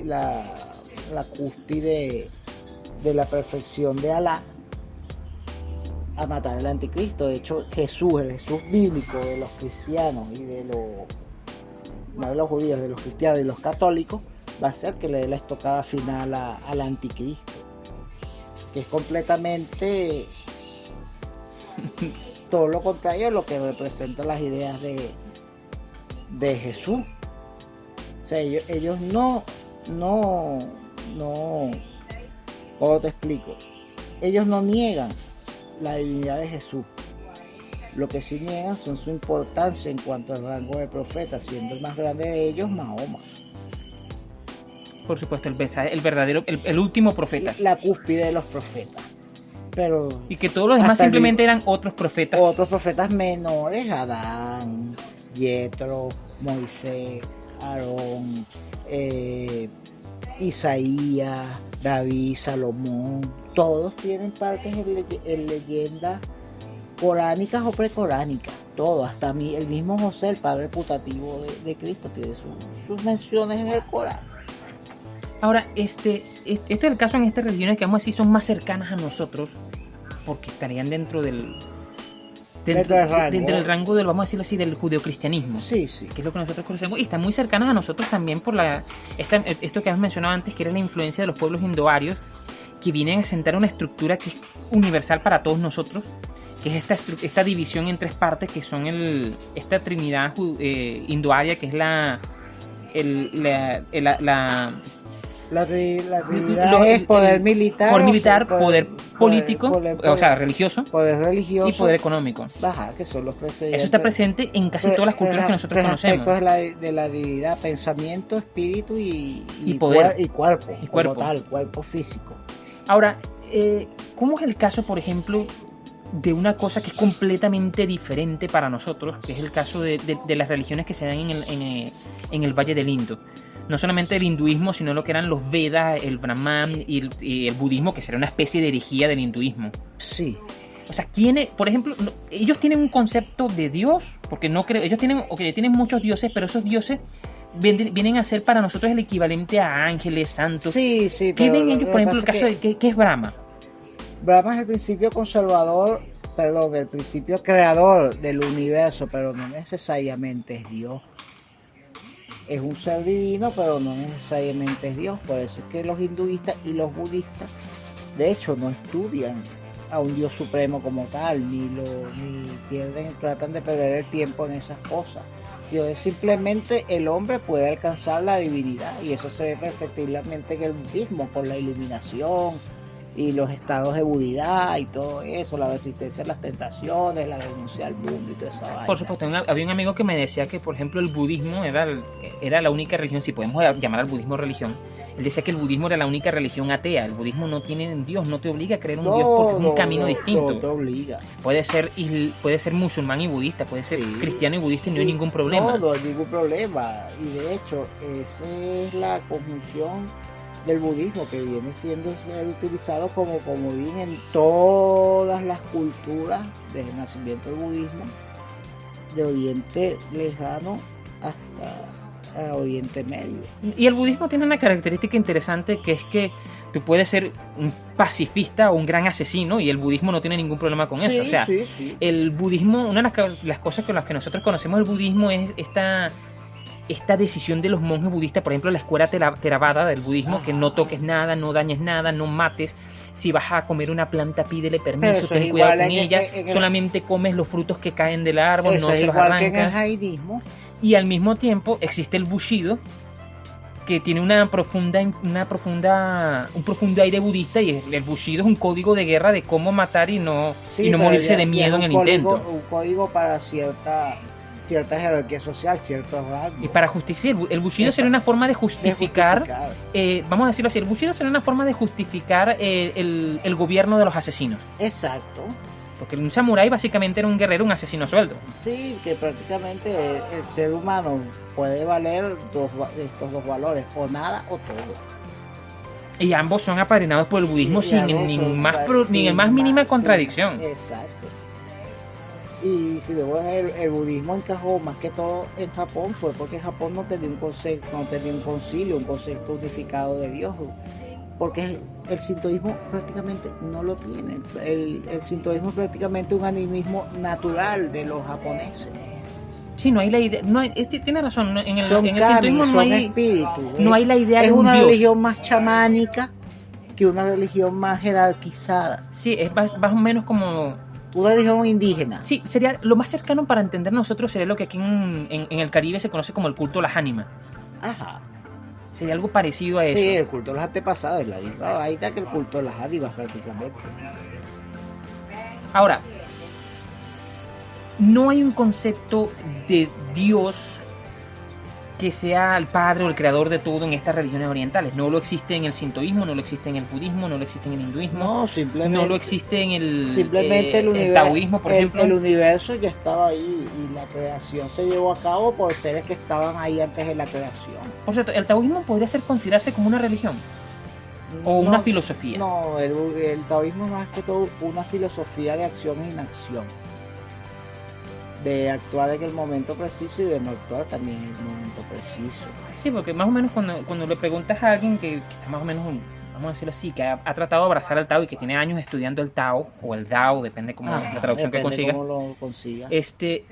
la, cúspide de la perfección de Alá, a matar al anticristo. De hecho, Jesús, el Jesús bíblico de los cristianos y de los no de los judíos, de los cristianos y los católicos, va a ser que le dé la estocada final a- al anticristo, que es completamente todo lo contrario a lo que representan las ideas de, de Jesús. O sea, ellos, ellos no, no, no, ¿cómo te explico? Ellos no niegan la divinidad de Jesús. Lo que sí niegan son su importancia en cuanto al rango de profeta, siendo el más grande de ellos Mahoma. Por supuesto, el, el verdadero, el, el último profeta. La cúspide de los profetas. Pero Y que todos los demás el simplemente eran otros profetas. otros profetas menores, Adán, Yetro, Moisés, Aarón, eh, Isaías, David, Salomón, todos tienen partes en, en leyendas coránicas o precoránicas, todo, hasta mí, el mismo José, el padre putativo de, de Cristo, tiene sus, sus menciones en el Corán. Ahora, este, es- este es el caso en estas religiones que vamos a decir son más cercanas a nosotros, porque estarían dentro del Dentro del rango. dentro del rango del, vamos a decirlo así, del judeocristianismo. Sí, sí. que es lo que nosotros conocemos, y están muy cercanas a nosotros también por la esta- esto que hemos mencionado antes, que era la influencia de los pueblos indoarios, que vienen a sentar una estructura que es universal para todos nosotros, que es esta, esta división en tres partes, que son el, esta trinidad eh, indoaria, que es la, el- la, la- la- La, la Lo- es poder el militar, poder o sea, militar, poder, político, poder- o sea, religioso, poder religioso y poder económico. Ajá, que son los precedentes. Eso está presente en casi todas las culturas que nosotros tres conocemos. aspectos de la, de la divinidad, pensamiento, espíritu y, Y poder. y cuerpo, Y como cuerpo. tal, cuerpo físico. Ahora, eh, ¿cómo es el caso, por ejemplo, de una cosa que es completamente diferente para nosotros, que es el caso de, de- de las religiones que se dan en el, en, eh, en el Valle del Indo? No solamente el hinduismo, sino lo que eran los Vedas, el Brahman y el, y el budismo, que sería una especie de herejía del hinduismo. Sí, O sea, ¿quiénes, por ejemplo, ellos tienen un concepto de Dios? Porque no creo, ellos tienen, ok, tienen muchos dioses, pero esos dioses vienen, a ser para nosotros el equivalente a ángeles, santos. sí, sí. ¿Qué ven lo ellos, que por ejemplo, el caso es de qué, qué es Brahma? que Brahma es el principio conservador, perdón, el principio creador del universo, pero no necesariamente es Dios. Es un ser divino, pero no necesariamente es Dios. Por eso es que los hinduistas y los budistas, de hecho, no estudian a un Dios supremo como tal, ni lo ni pierden, tratan de perder el tiempo en esas cosas. Sino es simplemente el hombre puede alcanzar la divinidad y eso se ve perfectamente en el budismo, con la iluminación y los estados de budidad y todo eso, la resistencia a las tentaciones, la denuncia al mundo y toda esa vaina. Por supuesto, había un amigo que me decía que, por ejemplo, el budismo era, era la única religión, si podemos llamar al budismo religión, él decía que el budismo era la única religión atea. El budismo no tiene un Dios, no te obliga a creer un Dios porque es un no, camino no, distinto. No te obliga. Puede ser puede ser musulmán y budista, puede ser Sí. cristiano y budista y no hay ningún problema. No, no hay ningún problema. Y de hecho, esa es la conjunción del budismo que viene siendo utilizado como comodín en todas las culturas desde el nacimiento del budismo, de Oriente Lejano hasta a Oriente Medio. Y el budismo tiene una característica interesante que es que tú puedes ser un pacifista o un gran asesino y el budismo no tiene ningún problema con eso. O sea, sí, sí. el budismo, una de las, las cosas con las que nosotros conocemos el budismo es esta, esta decisión de los monjes budistas, por ejemplo, la escuela Theravada del budismo, que no toques nada, no dañes nada, no mates. Si vas a comer una planta, pídele permiso, ten cuidado con ella. en- Solamente comes los frutos que caen del árbol, Eso no es se los igual que en el arrancas. Y al mismo tiempo existe el bushido, que tiene una profunda, una profunda, un profundo aire budista y el bushido es un código de guerra de cómo matar y no, Sí, y no morirse ya- de miedo en el código- intento. Un código para cierta, cierta jerarquía social, ciertos rasgos. Y para justificar, el, el bushido Exacto. sería una forma de de justificar, eh, vamos a decirlo así, el bushido sería una forma de justificar eh, el, el gobierno de los asesinos. Exacto. Porque un samurái básicamente era un guerrero, un asesino suelto. Sí, que prácticamente el, el ser humano puede valer dos, estos dos valores, o nada o todo. Y ambos son apadrinados por el budismo sin, ni, más, pro- ni sin más mínima más- contradicción. exacto. Y si luego el, el budismo encajó más que todo en Japón fue porque Japón no tenía un concepto, no tenía un concilio, un concepto unificado de Dios. Porque el sintoísmo prácticamente no lo tiene. El, el sintoísmo es prácticamente un animismo natural de los japoneses. Sí, no hay la idea. No hay, este- tiene razón, en el, son en el kami, sintoísmo no hay, espíritus. no hay la idea es de un una dios. religión más chamánica que una religión más jerarquizada. Sí, es más, más o menos como Una religión indígena. Sí, sería lo más cercano para entender nosotros sería lo que aquí en, en- en el Caribe se conoce como el culto a las ánimas. Ajá. Sería algo parecido a eso. Sí, el culto de los antepasados es la misma vaina que el culto de las ánivas prácticamente. Ahora, no hay un concepto de Dios que sea el padre o el creador de todo en estas religiones orientales. No lo existe en el sintoísmo, no lo existe en el budismo, no lo existe en el hinduismo, No, simplemente. no lo existe en el, Simplemente eh, el, el universo, taoísmo, por el, ejemplo. el universo ya estaba ahí y la creación se llevó a cabo por seres que estaban ahí antes de la creación. Por cierto, el taoísmo podría ser considerarse como una religión o una filosofía. No, el, el taoísmo es más que todo una filosofía de acción e inacción. De actuar en el momento preciso y de no actuar también en el momento preciso. Sí, porque más o menos cuando, cuando le preguntas a alguien que, que está más o menos, vamos a decirlo así, que ha, ha tratado de abrazar al Tao y que tiene años estudiando el Tao, o el Dao, depende como Ajá, la traducción que Ah, cómo lo consiga. este,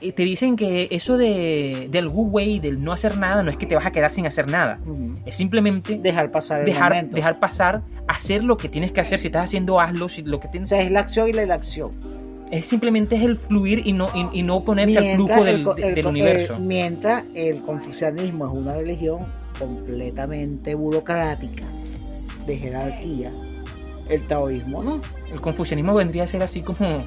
y te dicen que eso de, del Wu Wei, del no hacer nada, no es que te vas a quedar sin hacer nada. Es simplemente Dejar pasar el dejar, momento. dejar pasar, hacer lo que tienes que hacer. Si estás haciendo, hazlo. Si lo que O tienes, sea, es la acción y la inacción. Es simplemente es el fluir y no, y, y no ponerse al flujo del, el el universo. el- mientras el confucianismo es una religión completamente burocrática, de jerarquía, el taoísmo no. El confucianismo vendría a ser así como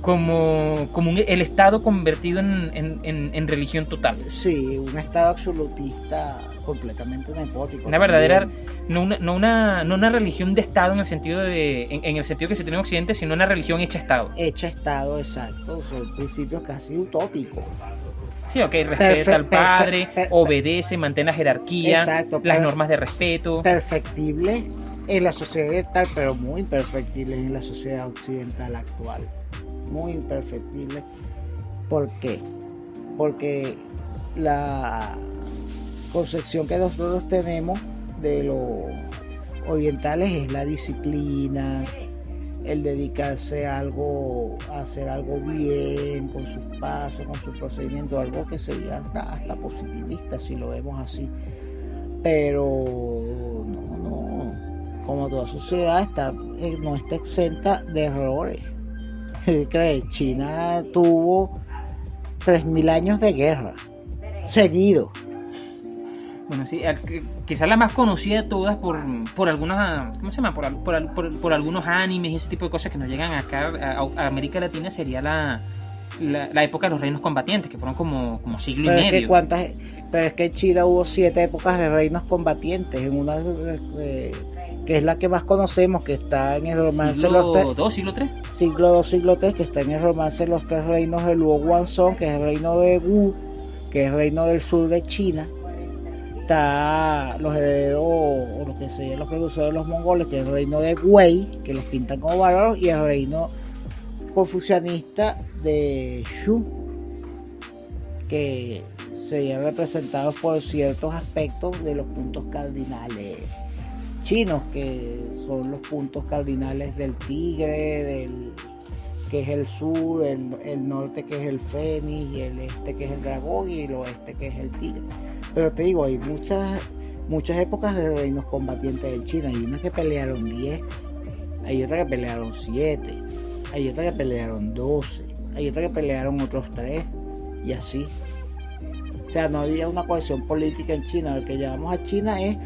como, como un- el Estado convertido en, en- en- en religión total. Sí, un estado absolutista completamente nepótico. Una verdadera, no una, no una, no una religión de Estado en el sentido de, en, el sentido que se tiene en Occidente, sino una religión hecha Estado. Hecha estado, exacto. Son principios casi utópicos. Sí, ok, respeta Perfe- al padre, obedece, mantén la jerarquía, Exacto, las normas de respeto. Perfectible en la sociedad oriental, pero muy imperfectible en la sociedad occidental actual. Muy imperfectible. ¿Por qué? Porque la concepción que nosotros tenemos de los orientales es la disciplina, el dedicarse a algo, a hacer algo bien, con sus pasos, con su procedimiento, algo que sería hasta, hasta positivista si lo vemos así. Pero no, no, como toda sociedad está, eh, no está exenta de errores. China tuvo 3.000 años de guerra, seguido. Bueno, sí, quizás la más conocida de todas por, por algunas, ¿cómo se llama? Por, por, por- algunos animes y ese tipo de cosas que nos llegan acá a América Latina sería la, la, la época de los reinos combatientes, que fueron como, como siglo Pero y es, que medio. cuántas, pero es que en China hubo siete épocas de reinos combatientes, en una eh, que es la que más conocemos, que está en el romance de los siglo tres, 2, siglo 3. siglo II, siglo III, que está en el romance de los tres reinos de Luo Guanzhong, que es el reino de Wu, que es el reino del sur de China. Está los herederos, o lo que serían los precursores de los mongoles, que es el reino de Wei, que los pintan como bárbaros, y el reino confucianista de Shu, que serían representados por ciertos aspectos de los puntos cardinales chinos, que son los puntos cardinales del tigre, del que es el sur, el, el norte que es el fénix, y el este que es el dragón, y el oeste que es el tigre. Pero te digo, hay muchas, muchas épocas de reinos combatientes de China. Hay unas que pelearon 10, hay otras que pelearon 7, hay otras que pelearon 12, hay otras que pelearon otros 3, y así. O sea, no había una cohesión política en China. Lo que llamamos a China es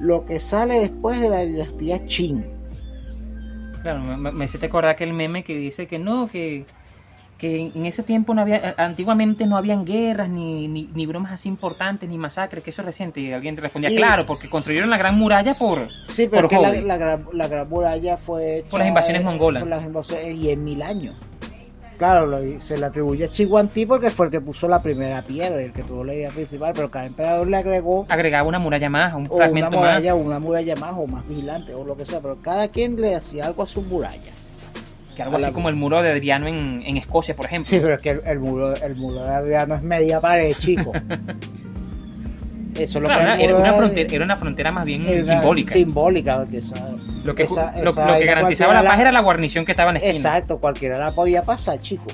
lo que sale después de la dinastía Qin. Claro, me, me hiciste acordar aquel meme que dice que no, que, que en ese tiempo no había, eh, antiguamente no habían guerras, ni, ni, ni bromas así importantes, ni masacres, que eso es reciente. Y alguien respondía, claro, porque construyeron la Gran Muralla por... Sí, pero Por que la, gran, la gran muralla fue hecha, Por las invasiones eh, mongolas. por las invasiones- y en mil años. Claro, lo- se le atribuye a Chihuantí porque fue el que puso la primera piedra, el que tuvo la idea principal, pero cada emperador le agregó Agregaba una muralla más, un o una fragmento más. muralla, o una muralla más, o más vigilante, o lo que sea, pero cada quien le hacía algo a su muralla. Que algo la- así como el muro de Adriano en, en Escocia, por ejemplo. Sí, pero es que el, el muro, el muro de Adriano es media pared, chico. Eso es lo Claro, que era, una frontera, era una frontera más bien era simbólica. Simbólica, porque esa- Lo que, esa- lo, esa lo que garantizaba la paz era la guarnición que estaba en la esquina. Exacto, cualquiera la podía pasar, chico.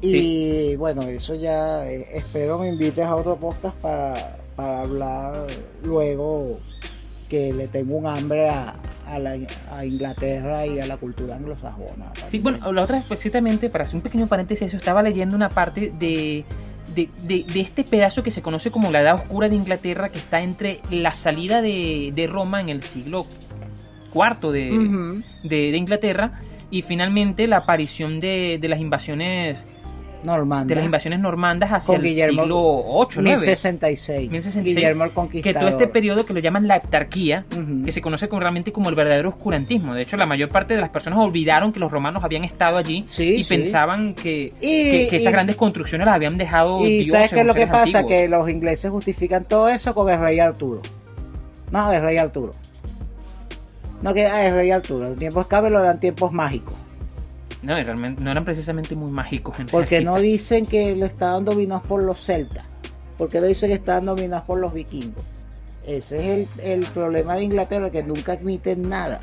Y bueno, eso ya eh, espero me invites a otro podcast para, para hablar luego que le tengo un hambre a, a, la- a Inglaterra y a la cultura anglosajona. Sí, bueno, la otra, precisamente, para hacer un pequeño paréntesis, eso estaba leyendo una parte de, de, de- de este pedazo que se conoce como la Edad Oscura de Inglaterra, que está entre la salida de, de Roma en el siglo IV de, de Inglaterra y finalmente la aparición de, de las invasiones Normanda. de las invasiones normandas hacia Con el Guillermo- siglo VIII, 9. 1066. 1066, Guillermo el Que Conquistador. todo este periodo que lo llaman la heptarquía, que se conoce como, realmente como el verdadero oscurantismo. De hecho, la mayor parte de las personas olvidaron que los romanos habían estado allí Sí, y sí. pensaban que, Y- que, que esas y- grandes construcciones las habían dejado Y dioses ¿sabes qué es lo que pasa? antiguos. Que los ingleses justifican todo eso con el rey Arturo. No, el rey Arturo. No que ah, el rey Arturo. En tiempos Cabelo eran tiempos mágicos. No, realmente, no eran precisamente muy mágicos en Porque no dicen que lo estaban dominados por los celtas. Porque no dicen que estaban dominados por los vikingos. Ese es el, el problema de Inglaterra, que nunca admiten nada.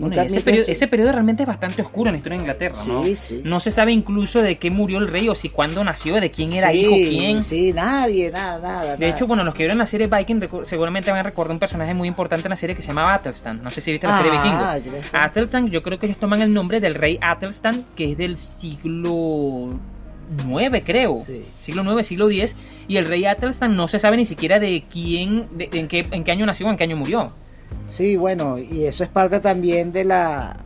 Bueno, Nunca y ese, periodo, su- ese periodo realmente es bastante oscuro en la historia de Inglaterra, ¿no? Sí. No se sabe incluso de qué murió el rey o si cuándo nació, de quién era Sí, hijo, quién. Sí, nadie, nada, nada. De hecho, bueno, los que vieron la serie Viking seguramente van a recordar un personaje muy importante en la serie que se llamaba Athelstan. No sé si viste la serie Vikingo. Ah, yo sé. Athelstan, yo creo que ellos toman el nombre del rey Athelstan, que es del siglo 9, creo. Sí. Siglo 9, siglo 10. Y el rey Athelstan no se sabe ni siquiera de quién, de- en, qué, en qué año nació o en qué año murió. Sí, bueno, y eso es parte también de la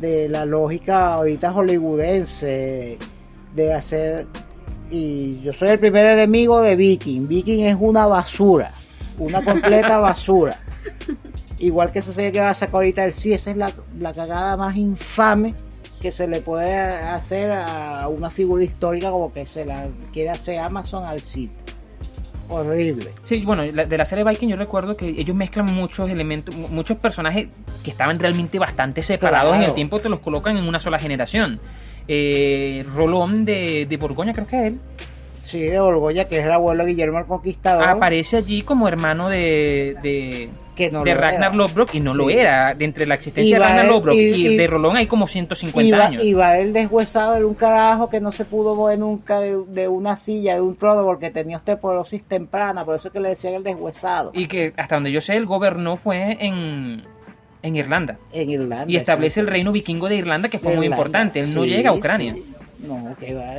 de la lógica ahorita hollywoodense de hacer y yo soy el primer enemigo de Viking. Viking es una basura, una completa basura. Igual que esa serie que va a sacar ahorita el sí, esa es la, la cagada más infame que se le puede hacer a una figura histórica como que se la quiere hacer Amazon al sitio. Horrible. Sí, bueno, de la serie Viking yo recuerdo que ellos mezclan muchos elementos, mu- muchos personajes que estaban realmente bastante separados en el tiempo, te los colocan en una sola generación. Eh, Rolón de, de Borgoña, creo que es él, Sí, de Borgoya, que es el abuelo de Guillermo el Conquistador. aparece allí como hermano de, de, que no de lo Ragnar era. Lothbrok y no lo era. De entre la existencia Y de va Ragnar Lothbrok y, y- y- de Rolón hay como 150 Iba, años. iba el deshuesado de un carajo que no se pudo mover nunca de, de una silla, de un trono, porque tenía osteoporosis temprana, por eso es que le decían el deshuesado. Y que hasta donde yo sé, él gobernó fue en, en Irlanda. en Irlanda. Y establece el reino vikingo de Irlanda, que fue muy importante. Él no Sí, llega a Ucrania. sí. No, que va.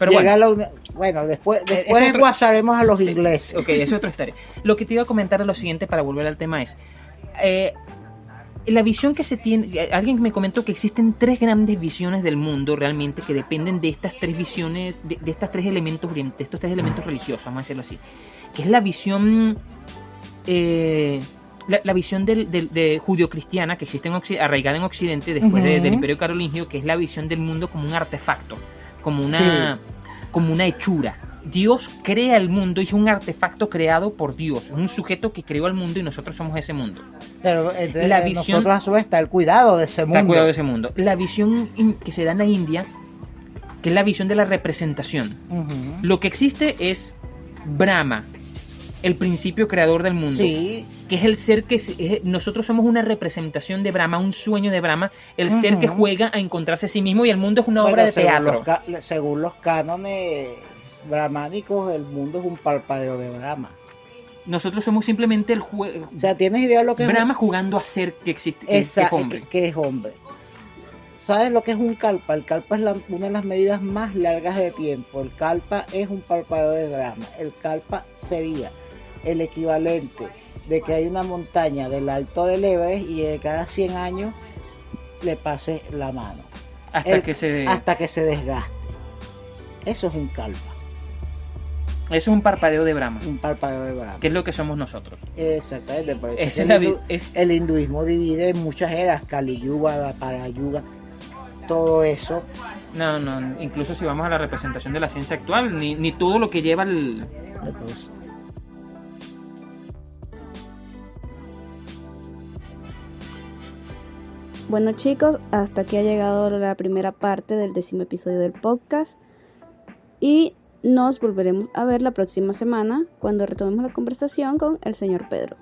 Pero Llega bueno. la bueno, después, Eh, después es otro- enguasaremos a los ingleses. Ok, es otra historia. Lo que te iba a comentar es lo siguiente para volver al tema es... eh, la visión que se tiene... eh, Alguien me comentó que existen tres grandes visiones del mundo realmente que dependen de estas tres visiones, de, de estas tres elementos, de estos tres elementos religiosos, vamos a decirlo así. Que es la visión... eh, la, la visión del, del- de judio-cristiana que existe en arraigada en Occidente después de- del Imperio Carolingio, que es la visión del mundo como un artefacto, como una, como una hechura. Dios crea el mundo y es un artefacto creado por Dios, es un sujeto que creó el mundo y nosotros somos ese mundo. Pero entre La visión- nosotros a su vez está el cuidado de ese Está mundo. cuidado de ese mundo. La visión que se da en la India, que es la visión de la representación. Lo que existe es Brahma, el principio creador del mundo. Sí, que es el ser que es- nosotros somos una representación de Brahma, un sueño de Brahma, el ser que juega a encontrarse a sí mismo y el mundo es una obra de según teatro. Los, según los cánones brahmánicos, el mundo es un parpadeo de Brahma. Nosotros somos simplemente el juego. O sea, ¿tienes idea de lo que Brahma es jugando a ser que existe, que, Esa- que es hombre. que- que es hombre? ¿Sabes lo que es un calpa? El calpa es la- una de las medidas más largas de tiempo. El calpa es un parpadeo de Brahma. El calpa sería el equivalente de que hay una montaña del alto del Everest y de cada 100 años le pase la mano. Hasta El- que se... Hasta que se desgaste. Eso es un calva, Eso es un parpadeo de Brahma, un parpadeo de Brahma. que es lo que somos nosotros. Exactamente, por eso es el, vi- hindu- es- el hinduismo divide en muchas eras, Kali Yuga, Parayuga, todo eso. No, no, incluso si vamos a la representación de la ciencia actual, ni, ni todo lo que lleva el... Bueno chicos, hasta aquí ha llegado la primera parte del décimo episodio del podcast y nos volveremos a ver la próxima semana cuando retomemos la conversación con el señor Pedro.